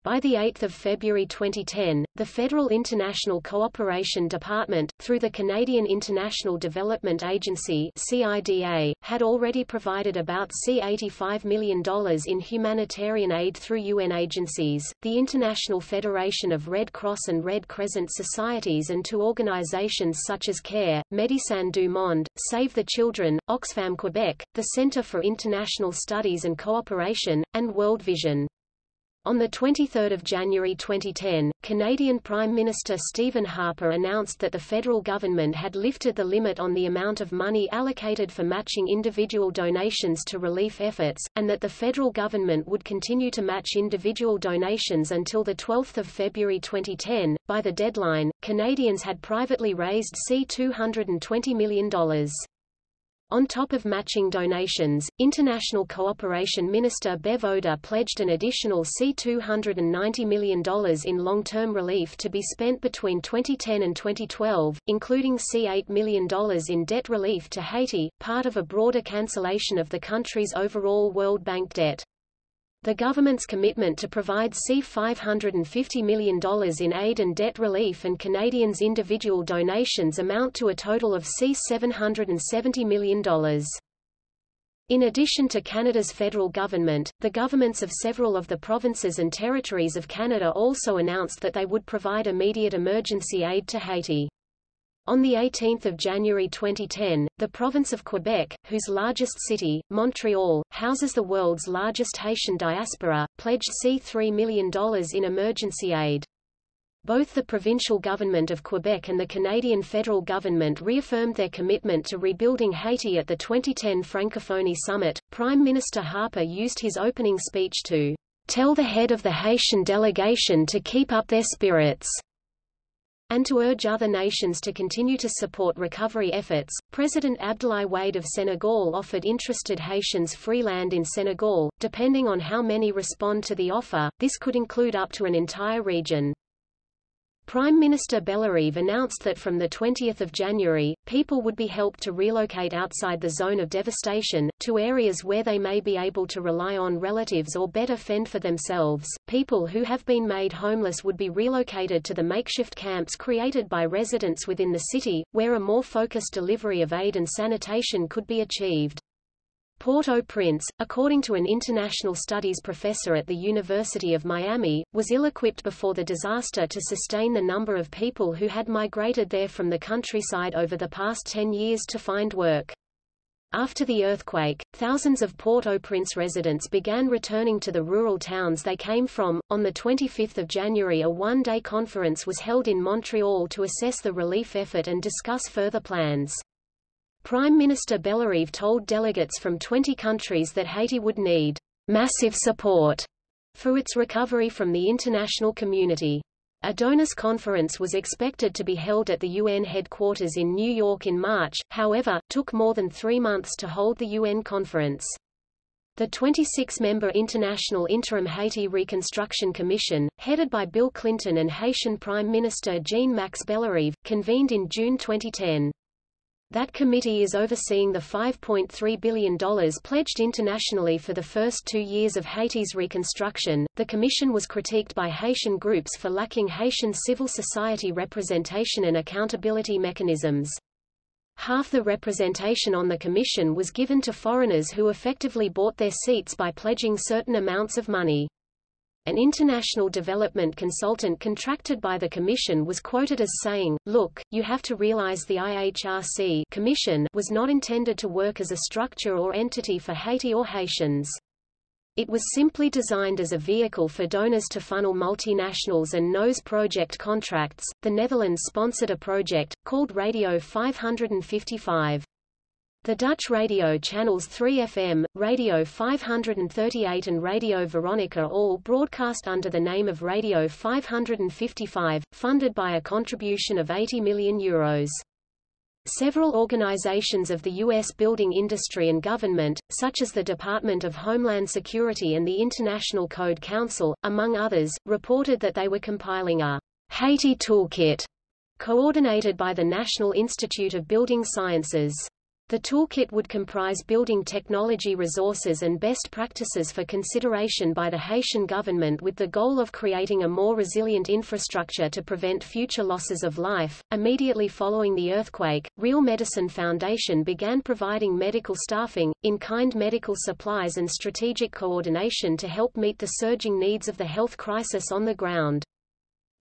By 8 February 2010, the Federal International Cooperation Department, through the Canadian International Development Agency CIDA, had already provided about C$85 million in humanitarian aid through UN agencies, the International Federation of Red Cross and Red Crescent Societies and to organizations such as CARE, Médecins du Monde, Save the Children, Oxfam Quebec, the Centre for International Studies and Cooperation, and World Vision. On 23 January 2010, Canadian Prime Minister Stephen Harper announced that the federal government had lifted the limit on the amount of money allocated for matching individual donations to relief efforts, and that the federal government would continue to match individual donations until 12 February 2010. By the deadline, Canadians had privately raised C$220 million. On top of matching donations, International Cooperation Minister Bev Oda pledged an additional C$290 million in long-term relief to be spent between 2010 and 2012, including C$8 million in debt relief to Haiti, part of a broader cancellation of the country's overall World Bank debt. The government's commitment to provide C$550 million in aid and debt relief and Canadians' individual donations amount to a total of C$770 million. In addition to Canada's federal government, the governments of several of the provinces and territories of Canada also announced that they would provide immediate emergency aid to Haiti. On 18 January 2010, the province of Quebec, whose largest city, Montreal, houses the world's largest Haitian diaspora, pledged C$3 million in emergency aid. Both the provincial government of Quebec and the Canadian federal government reaffirmed their commitment to rebuilding Haiti at the 2010 Francophonie Summit. Prime Minister Harper used his opening speech to tell the head of the Haitian delegation to keep up their spirits and to urge other nations to continue to support recovery efforts. President Abdoulaye Wade of Senegal offered interested Haitians free land in Senegal, depending on how many respond to the offer, this could include up to an entire region. Prime Minister Bellerive announced that from 20 January, people would be helped to relocate outside the zone of devastation, to areas where they may be able to rely on relatives or better fend for themselves. People who have been made homeless would be relocated to the makeshift camps created by residents within the city, where a more focused delivery of aid and sanitation could be achieved. Port-au-Prince, according to an international studies professor at the University of Miami, was ill-equipped before the disaster to sustain the number of people who had migrated there from the countryside over the past 10 years to find work. After the earthquake, thousands of Port-au-Prince residents began returning to the rural towns they came from. On the 25th of January a one-day conference was held in Montreal to assess the relief effort and discuss further plans. Prime Minister Bellerive told delegates from 20 countries that Haiti would need massive support for its recovery from the international community. A donors conference was expected to be held at the UN headquarters in New York in March, however, took more than three months to hold the UN conference. The 26-member International Interim Haiti Reconstruction Commission, headed by Bill Clinton and Haitian Prime Minister Jean-Max Bellerive, convened in June 2010. That committee is overseeing the $5.3 billion pledged internationally for the first two years of Haiti's reconstruction. The commission was critiqued by Haitian groups for lacking Haitian civil society representation and accountability mechanisms. Half the representation on the commission was given to foreigners who effectively bought their seats by pledging certain amounts of money. An international development consultant contracted by the Commission was quoted as saying, Look, you have to realize the IHRC Commission was not intended to work as a structure or entity for Haiti or Haitians. It was simply designed as a vehicle for donors to funnel multinationals and nose project contracts. The Netherlands sponsored a project, called Radio 555. The Dutch radio channels 3FM, Radio 538 and Radio Veronica all broadcast under the name of Radio 555, funded by a contribution of 80 million euros. Several organizations of the U.S. building industry and government, such as the Department of Homeland Security and the International Code Council, among others, reported that they were compiling a Haiti Toolkit, coordinated by the National Institute of Building Sciences. The toolkit would comprise building technology resources and best practices for consideration by the Haitian government with the goal of creating a more resilient infrastructure to prevent future losses of life. Immediately following the earthquake, Real Medicine Foundation began providing medical staffing, in-kind medical supplies and strategic coordination to help meet the surging needs of the health crisis on the ground.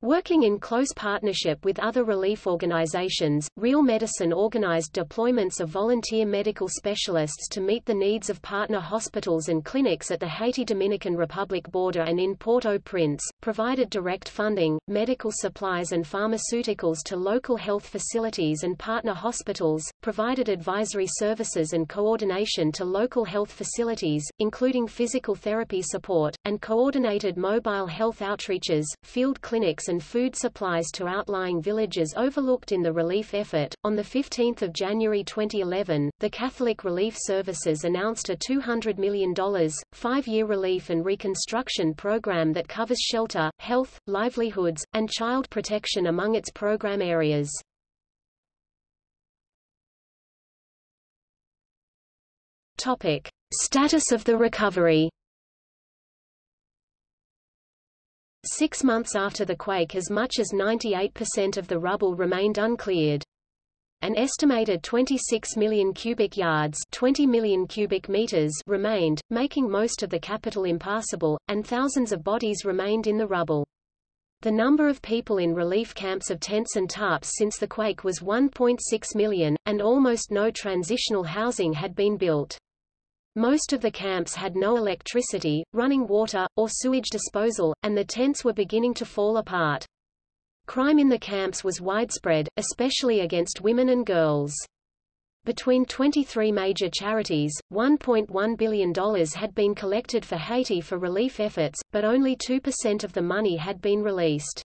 Working in close partnership with other relief organizations, Real Medicine organized deployments of volunteer medical specialists to meet the needs of partner hospitals and clinics at the Haiti-Dominican Republic border and in Port-au-Prince, provided direct funding, medical supplies and pharmaceuticals to local health facilities and partner hospitals, provided advisory services and coordination to local health facilities, including physical therapy support, and coordinated mobile health outreaches, field clinics and and food supplies to outlying villages overlooked in the relief effort. On 15 January 2011, the Catholic Relief Services announced a $200 million, five-year relief and reconstruction program that covers shelter, health, livelihoods, and child protection among its program areas. Topic. Status of the recovery Six months after the quake as much as 98% of the rubble remained uncleared. An estimated 26 million cubic yards 20 million cubic meters remained, making most of the capital impassable, and thousands of bodies remained in the rubble. The number of people in relief camps of tents and tarps since the quake was 1.6 million, and almost no transitional housing had been built. Most of the camps had no electricity, running water, or sewage disposal, and the tents were beginning to fall apart. Crime in the camps was widespread, especially against women and girls. Between 23 major charities, $1.1 billion had been collected for Haiti for relief efforts, but only 2% of the money had been released.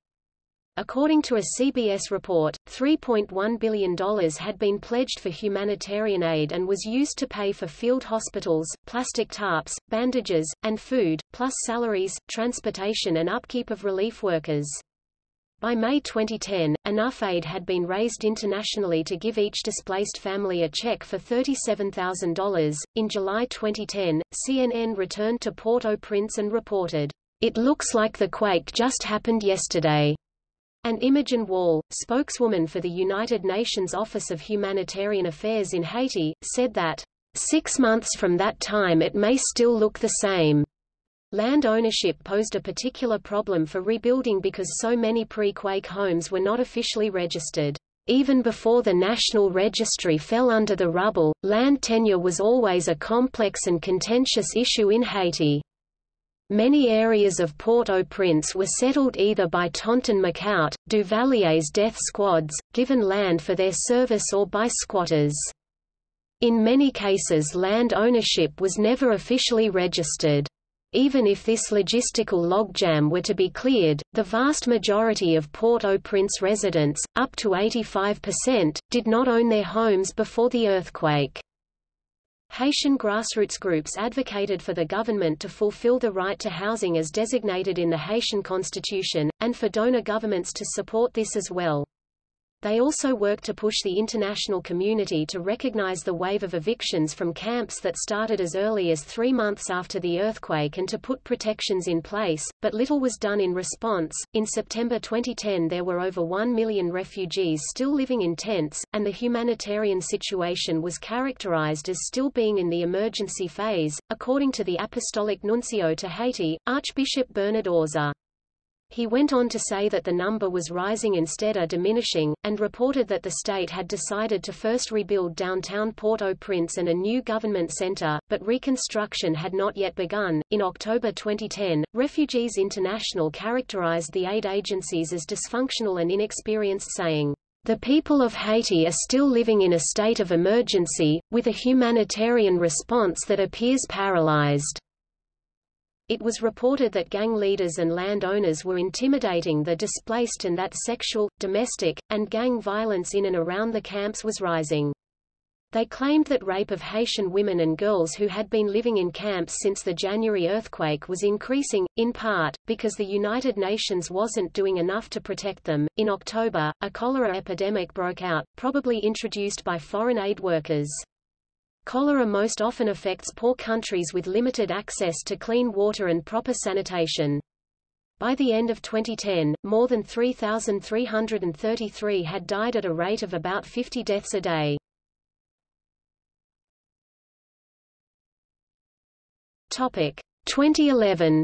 According to a CBS report, $3.1 billion had been pledged for humanitarian aid and was used to pay for field hospitals, plastic tarps, bandages, and food, plus salaries, transportation and upkeep of relief workers. By May 2010, enough aid had been raised internationally to give each displaced family a check for $37,000. In July 2010, CNN returned to Port-au-Prince and reported, It looks like the quake just happened yesterday. And Imogen Wall, spokeswoman for the United Nations Office of Humanitarian Affairs in Haiti, said that, six months from that time it may still look the same. Land ownership posed a particular problem for rebuilding because so many pre-quake homes were not officially registered. Even before the National Registry fell under the rubble, land tenure was always a complex and contentious issue in Haiti. Many areas of Port-au-Prince were settled either by Tonton Macoute, Duvalier's death squads, given land for their service or by squatters. In many cases land ownership was never officially registered. Even if this logistical logjam were to be cleared, the vast majority of Port-au-Prince residents, up to 85%, did not own their homes before the earthquake. Haitian grassroots groups advocated for the government to fulfill the right to housing as designated in the Haitian constitution, and for donor governments to support this as well. They also work to push the international community to recognize the wave of evictions from camps that started as early as three months after the earthquake and to put protections in place, but little was done in response. In September 2010 there were over 1 million refugees still living in tents, and the humanitarian situation was characterized as still being in the emergency phase, according to the Apostolic Nuncio to Haiti, Archbishop Bernard Auza. He went on to say that the number was rising instead of diminishing, and reported that the state had decided to first rebuild downtown Port-au-Prince and a new government center, but reconstruction had not yet begun. In October 2010, Refugees International characterized the aid agencies as dysfunctional and inexperienced saying, the people of Haiti are still living in a state of emergency, with a humanitarian response that appears paralyzed. It was reported that gang leaders and landowners were intimidating the displaced and that sexual, domestic, and gang violence in and around the camps was rising. They claimed that rape of Haitian women and girls who had been living in camps since the January earthquake was increasing, in part, because the United Nations wasn't doing enough to protect them. In October, a cholera epidemic broke out, probably introduced by foreign aid workers. Cholera most often affects poor countries with limited access to clean water and proper sanitation. By the end of 2010, more than 3,333 had died at a rate of about 50 deaths a day. Topic 2011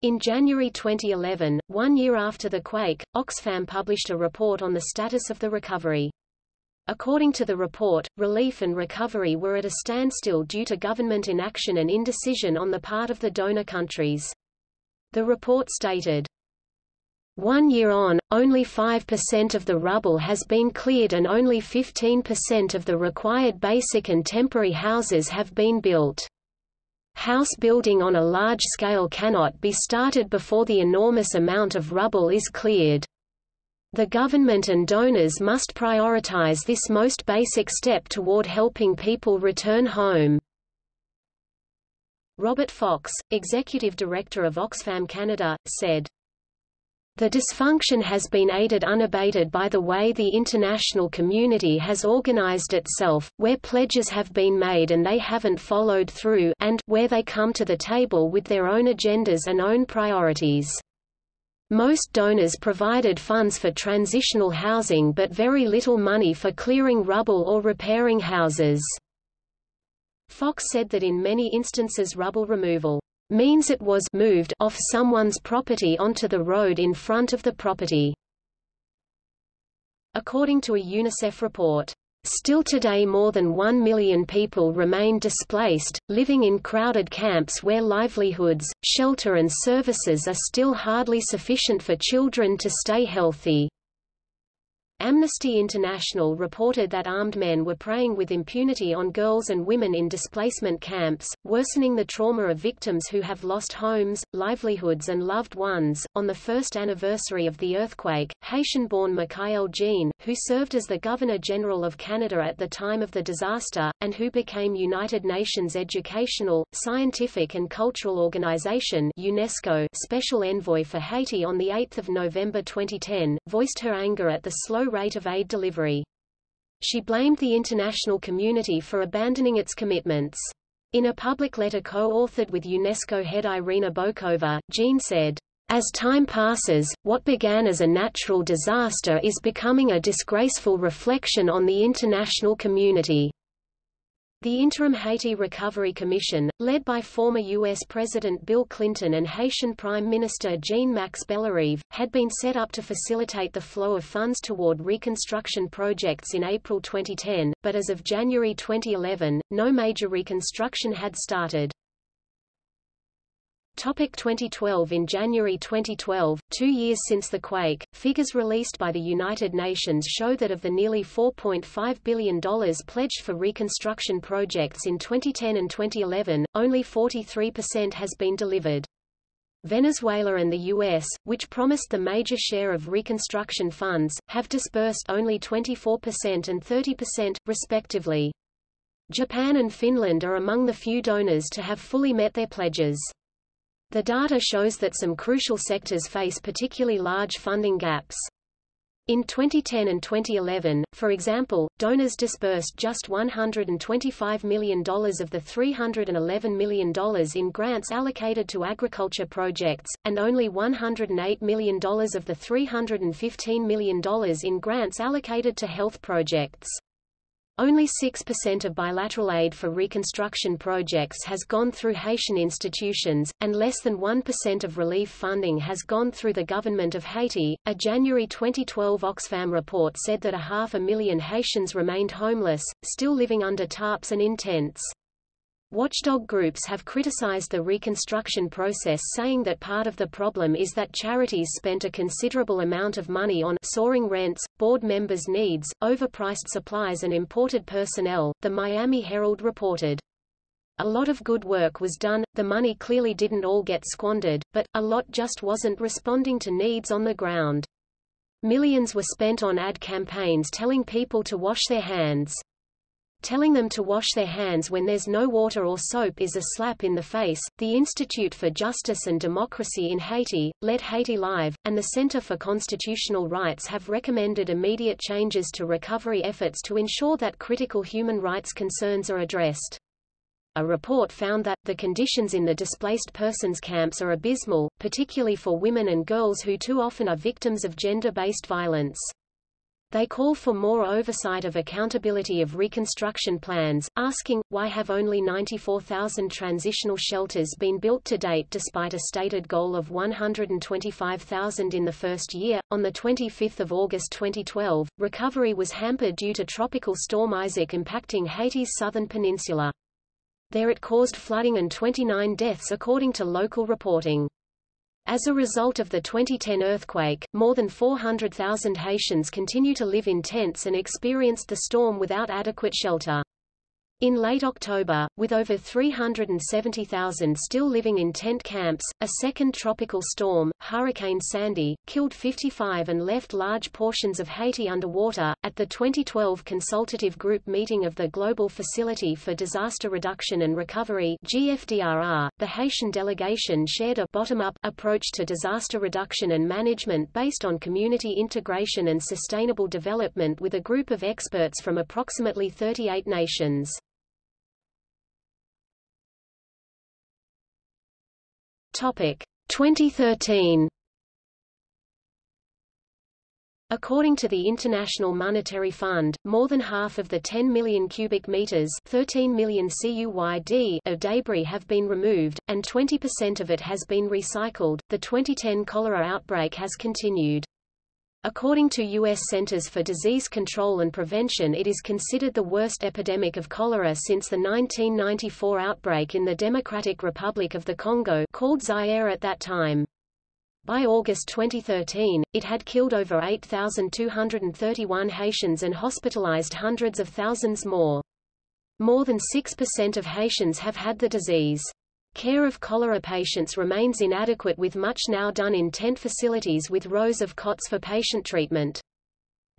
In January 2011, one year after the quake, Oxfam published a report on the status of the recovery. According to the report, relief and recovery were at a standstill due to government inaction and indecision on the part of the donor countries. The report stated, one year on, only 5% of the rubble has been cleared and only 15% of the required basic and temporary houses have been built. House building on a large scale cannot be started before the enormous amount of rubble is cleared. The government and donors must prioritize this most basic step toward helping people return home. Robert Fox, executive director of Oxfam Canada, said, the dysfunction has been aided unabated by the way the international community has organized itself, where pledges have been made and they haven't followed through and where they come to the table with their own agendas and own priorities. Most donors provided funds for transitional housing but very little money for clearing rubble or repairing houses. Fox said that in many instances rubble removal means it was moved off someone's property onto the road in front of the property. According to a UNICEF report, Still today more than one million people remain displaced, living in crowded camps where livelihoods, shelter and services are still hardly sufficient for children to stay healthy. Amnesty International reported that armed men were preying with impunity on girls and women in displacement camps, worsening the trauma of victims who have lost homes, livelihoods, and loved ones. On the first anniversary of the earthquake, Haitian born Michaëlle Jean, who served as the Governor General of Canada at the time of the disaster, and who became United Nations Educational, Scientific and Cultural Organization UNESCO Special Envoy for Haiti on 8 November 2010, voiced her anger at the slow rate of aid delivery. She blamed the international community for abandoning its commitments. In a public letter co-authored with UNESCO head Irina Bokova, Jean said, as time passes, what began as a natural disaster is becoming a disgraceful reflection on the international community. The Interim Haiti Recovery Commission, led by former U.S. President Bill Clinton and Haitian Prime Minister Jean-Max Bellerive, had been set up to facilitate the flow of funds toward reconstruction projects in April 2010, but as of January 2011, no major reconstruction had started. Topic 2012 In January 2012, two years since the quake, figures released by the United Nations show that of the nearly $4.5 billion pledged for reconstruction projects in 2010 and 2011, only 43% has been delivered. Venezuela and the U.S., which promised the major share of reconstruction funds, have disbursed only 24% and 30%, respectively. Japan and Finland are among the few donors to have fully met their pledges. The data shows that some crucial sectors face particularly large funding gaps. In 2010 and 2011, for example, donors disbursed just $125 million of the $311 million in grants allocated to agriculture projects, and only $108 million of the $315 million in grants allocated to health projects. Only 6% of bilateral aid for reconstruction projects has gone through Haitian institutions, and less than 1% of relief funding has gone through the government of Haiti. A January 2012 Oxfam report said that a half a million Haitians remained homeless, still living under tarps and in tents. Watchdog groups have criticized the reconstruction process saying that part of the problem is that charities spent a considerable amount of money on soaring rents, board members' needs, overpriced supplies and imported personnel, the Miami Herald reported. A lot of good work was done, the money clearly didn't all get squandered, but, a lot just wasn't responding to needs on the ground. Millions were spent on ad campaigns telling people to wash their hands. Telling them to wash their hands when there's no water or soap is a slap in the face. The Institute for Justice and Democracy in Haiti, Let Haiti Live, and the Center for Constitutional Rights have recommended immediate changes to recovery efforts to ensure that critical human rights concerns are addressed. A report found that, the conditions in the displaced persons camps are abysmal, particularly for women and girls who too often are victims of gender-based violence. They call for more oversight of accountability of reconstruction plans, asking, why have only 94,000 transitional shelters been built to date despite a stated goal of 125,000 in the first year? On 25 August 2012, recovery was hampered due to Tropical Storm Isaac impacting Haiti's southern peninsula. There it caused flooding and 29 deaths according to local reporting. As a result of the 2010 earthquake, more than 400,000 Haitians continue to live in tents and experienced the storm without adequate shelter. In late October, with over 370,000 still living in tent camps, a second tropical storm, Hurricane Sandy, killed 55 and left large portions of Haiti underwater. At the 2012 Consultative Group meeting of the Global Facility for Disaster Reduction and Recovery (GFDRR), the Haitian delegation shared a bottom-up approach to disaster reduction and management based on community integration and sustainable development with a group of experts from approximately 38 nations. Topic 2013 According to the International Monetary Fund, more than half of the 10 million cubic meters 13 million CUYD of debris have been removed, and 20% of it has been recycled. The 2010 cholera outbreak has continued. According to U.S. Centers for Disease Control and Prevention it is considered the worst epidemic of cholera since the 1994 outbreak in the Democratic Republic of the Congo called Zaire at that time. By August 2013, it had killed over 8,231 Haitians and hospitalized hundreds of thousands more. More than 6% of Haitians have had the disease. Care of cholera patients remains inadequate with much now done in tent facilities with rows of cots for patient treatment.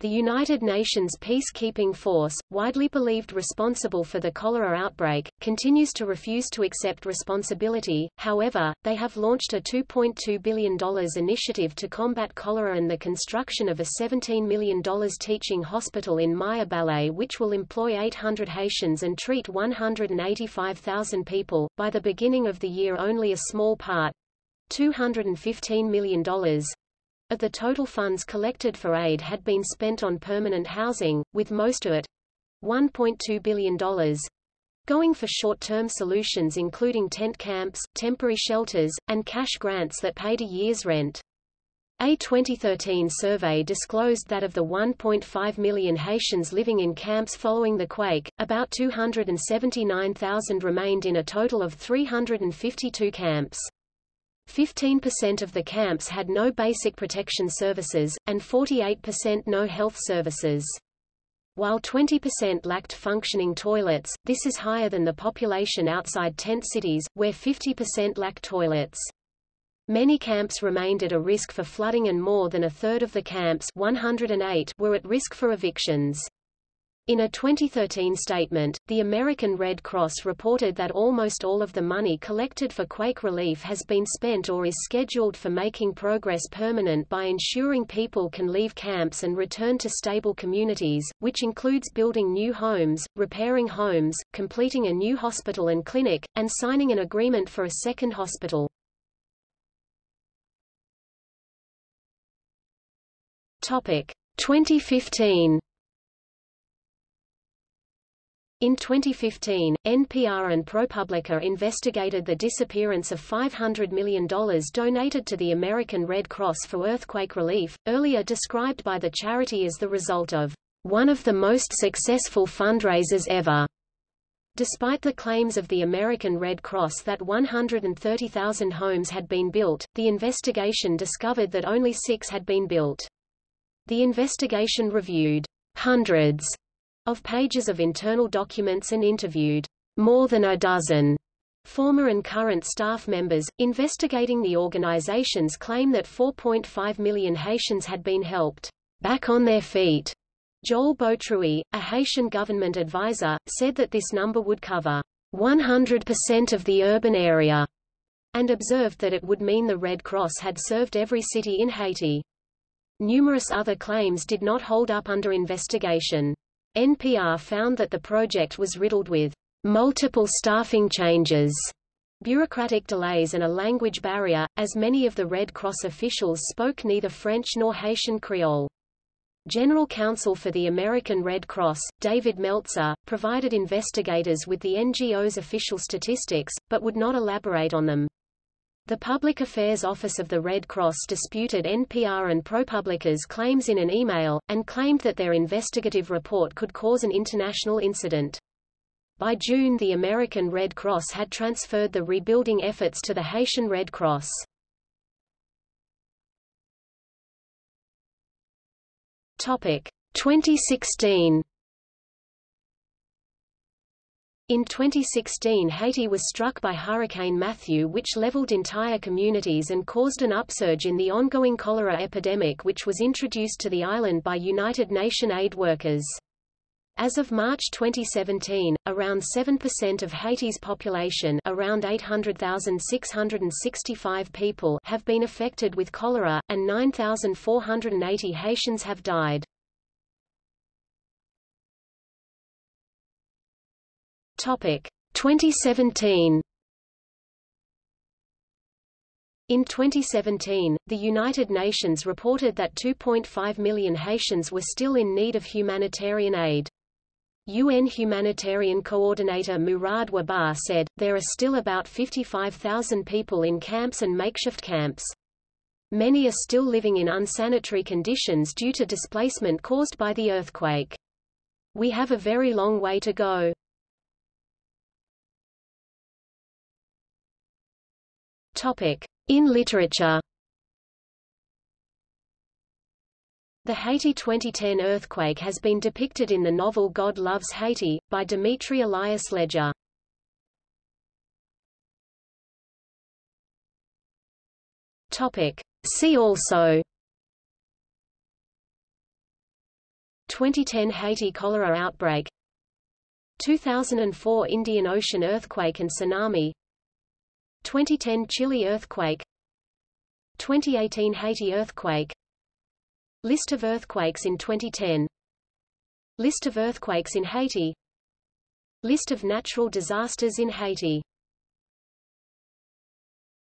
The United Nations peacekeeping force, widely believed responsible for the cholera outbreak, continues to refuse to accept responsibility, however, they have launched a $2.2 billion initiative to combat cholera and the construction of a $17 million teaching hospital in Mirebalais which will employ 800 Haitians and treat 185,000 people. By the beginning of the year only a small part, $215 million, of the total funds collected for aid had been spent on permanent housing, with most of it $1.2 billion going for short-term solutions including tent camps, temporary shelters, and cash grants that paid a year's rent. A 2013 survey disclosed that of the 1.5 million Haitians living in camps following the quake, about 279,000 remained in a total of 352 camps. 15% of the camps had no basic protection services, and 48% no health services. While 20% lacked functioning toilets, this is higher than the population outside tent cities, where 50% lack toilets. Many camps remained at a risk for flooding and more than a third of the camps 108 were at risk for evictions. In a 2013 statement, the American Red Cross reported that almost all of the money collected for quake relief has been spent or is scheduled for making progress permanent by ensuring people can leave camps and return to stable communities, which includes building new homes, repairing homes, completing a new hospital and clinic, and signing an agreement for a second hospital. Topic 2015 in 2015, NPR and ProPublica investigated the disappearance of $500 million donated to the American Red Cross for earthquake relief, earlier described by the charity as the result of one of the most successful fundraisers ever. Despite the claims of the American Red Cross that 130,000 homes had been built, the investigation discovered that only six had been built. The investigation reviewed hundreds of pages of internal documents and interviewed more than a dozen former and current staff members, investigating the organization's claim that 4.5 million Haitians had been helped back on their feet. Joel Boutroue, a Haitian government advisor, said that this number would cover 100% of the urban area, and observed that it would mean the Red Cross had served every city in Haiti. Numerous other claims did not hold up under investigation. NPR found that the project was riddled with multiple staffing changes, bureaucratic delays and a language barrier, as many of the Red Cross officials spoke neither French nor Haitian Creole. General Counsel for the American Red Cross, David Meltzer, provided investigators with the NGO's official statistics, but would not elaborate on them. The Public Affairs Office of the Red Cross disputed NPR and ProPublica's claims in an email, and claimed that their investigative report could cause an international incident. By June the American Red Cross had transferred the rebuilding efforts to the Haitian Red Cross. Topic 2016 in 2016 Haiti was struck by Hurricane Matthew which leveled entire communities and caused an upsurge in the ongoing cholera epidemic which was introduced to the island by United Nations aid workers. As of March 2017, around 7% of Haiti's population around 800,665 people have been affected with cholera, and 9,480 Haitians have died. Topic 2017 In 2017, the United Nations reported that 2.5 million Haitians were still in need of humanitarian aid. UN Humanitarian Coordinator Mourad Wahba said, there are still about 55,000 people in camps and makeshift camps. Many are still living in unsanitary conditions due to displacement caused by the earthquake. We have a very long way to go. In literature. The Haiti 2010 earthquake has been depicted in the novel God Loves Haiti, by Dimitry Elias. Topic. See also 2010 Haiti cholera outbreak 2004 Indian Ocean earthquake and tsunami 2010 Chile earthquake 2018 Haiti earthquake List of earthquakes in 2010 List of earthquakes in Haiti List of natural disasters in Haiti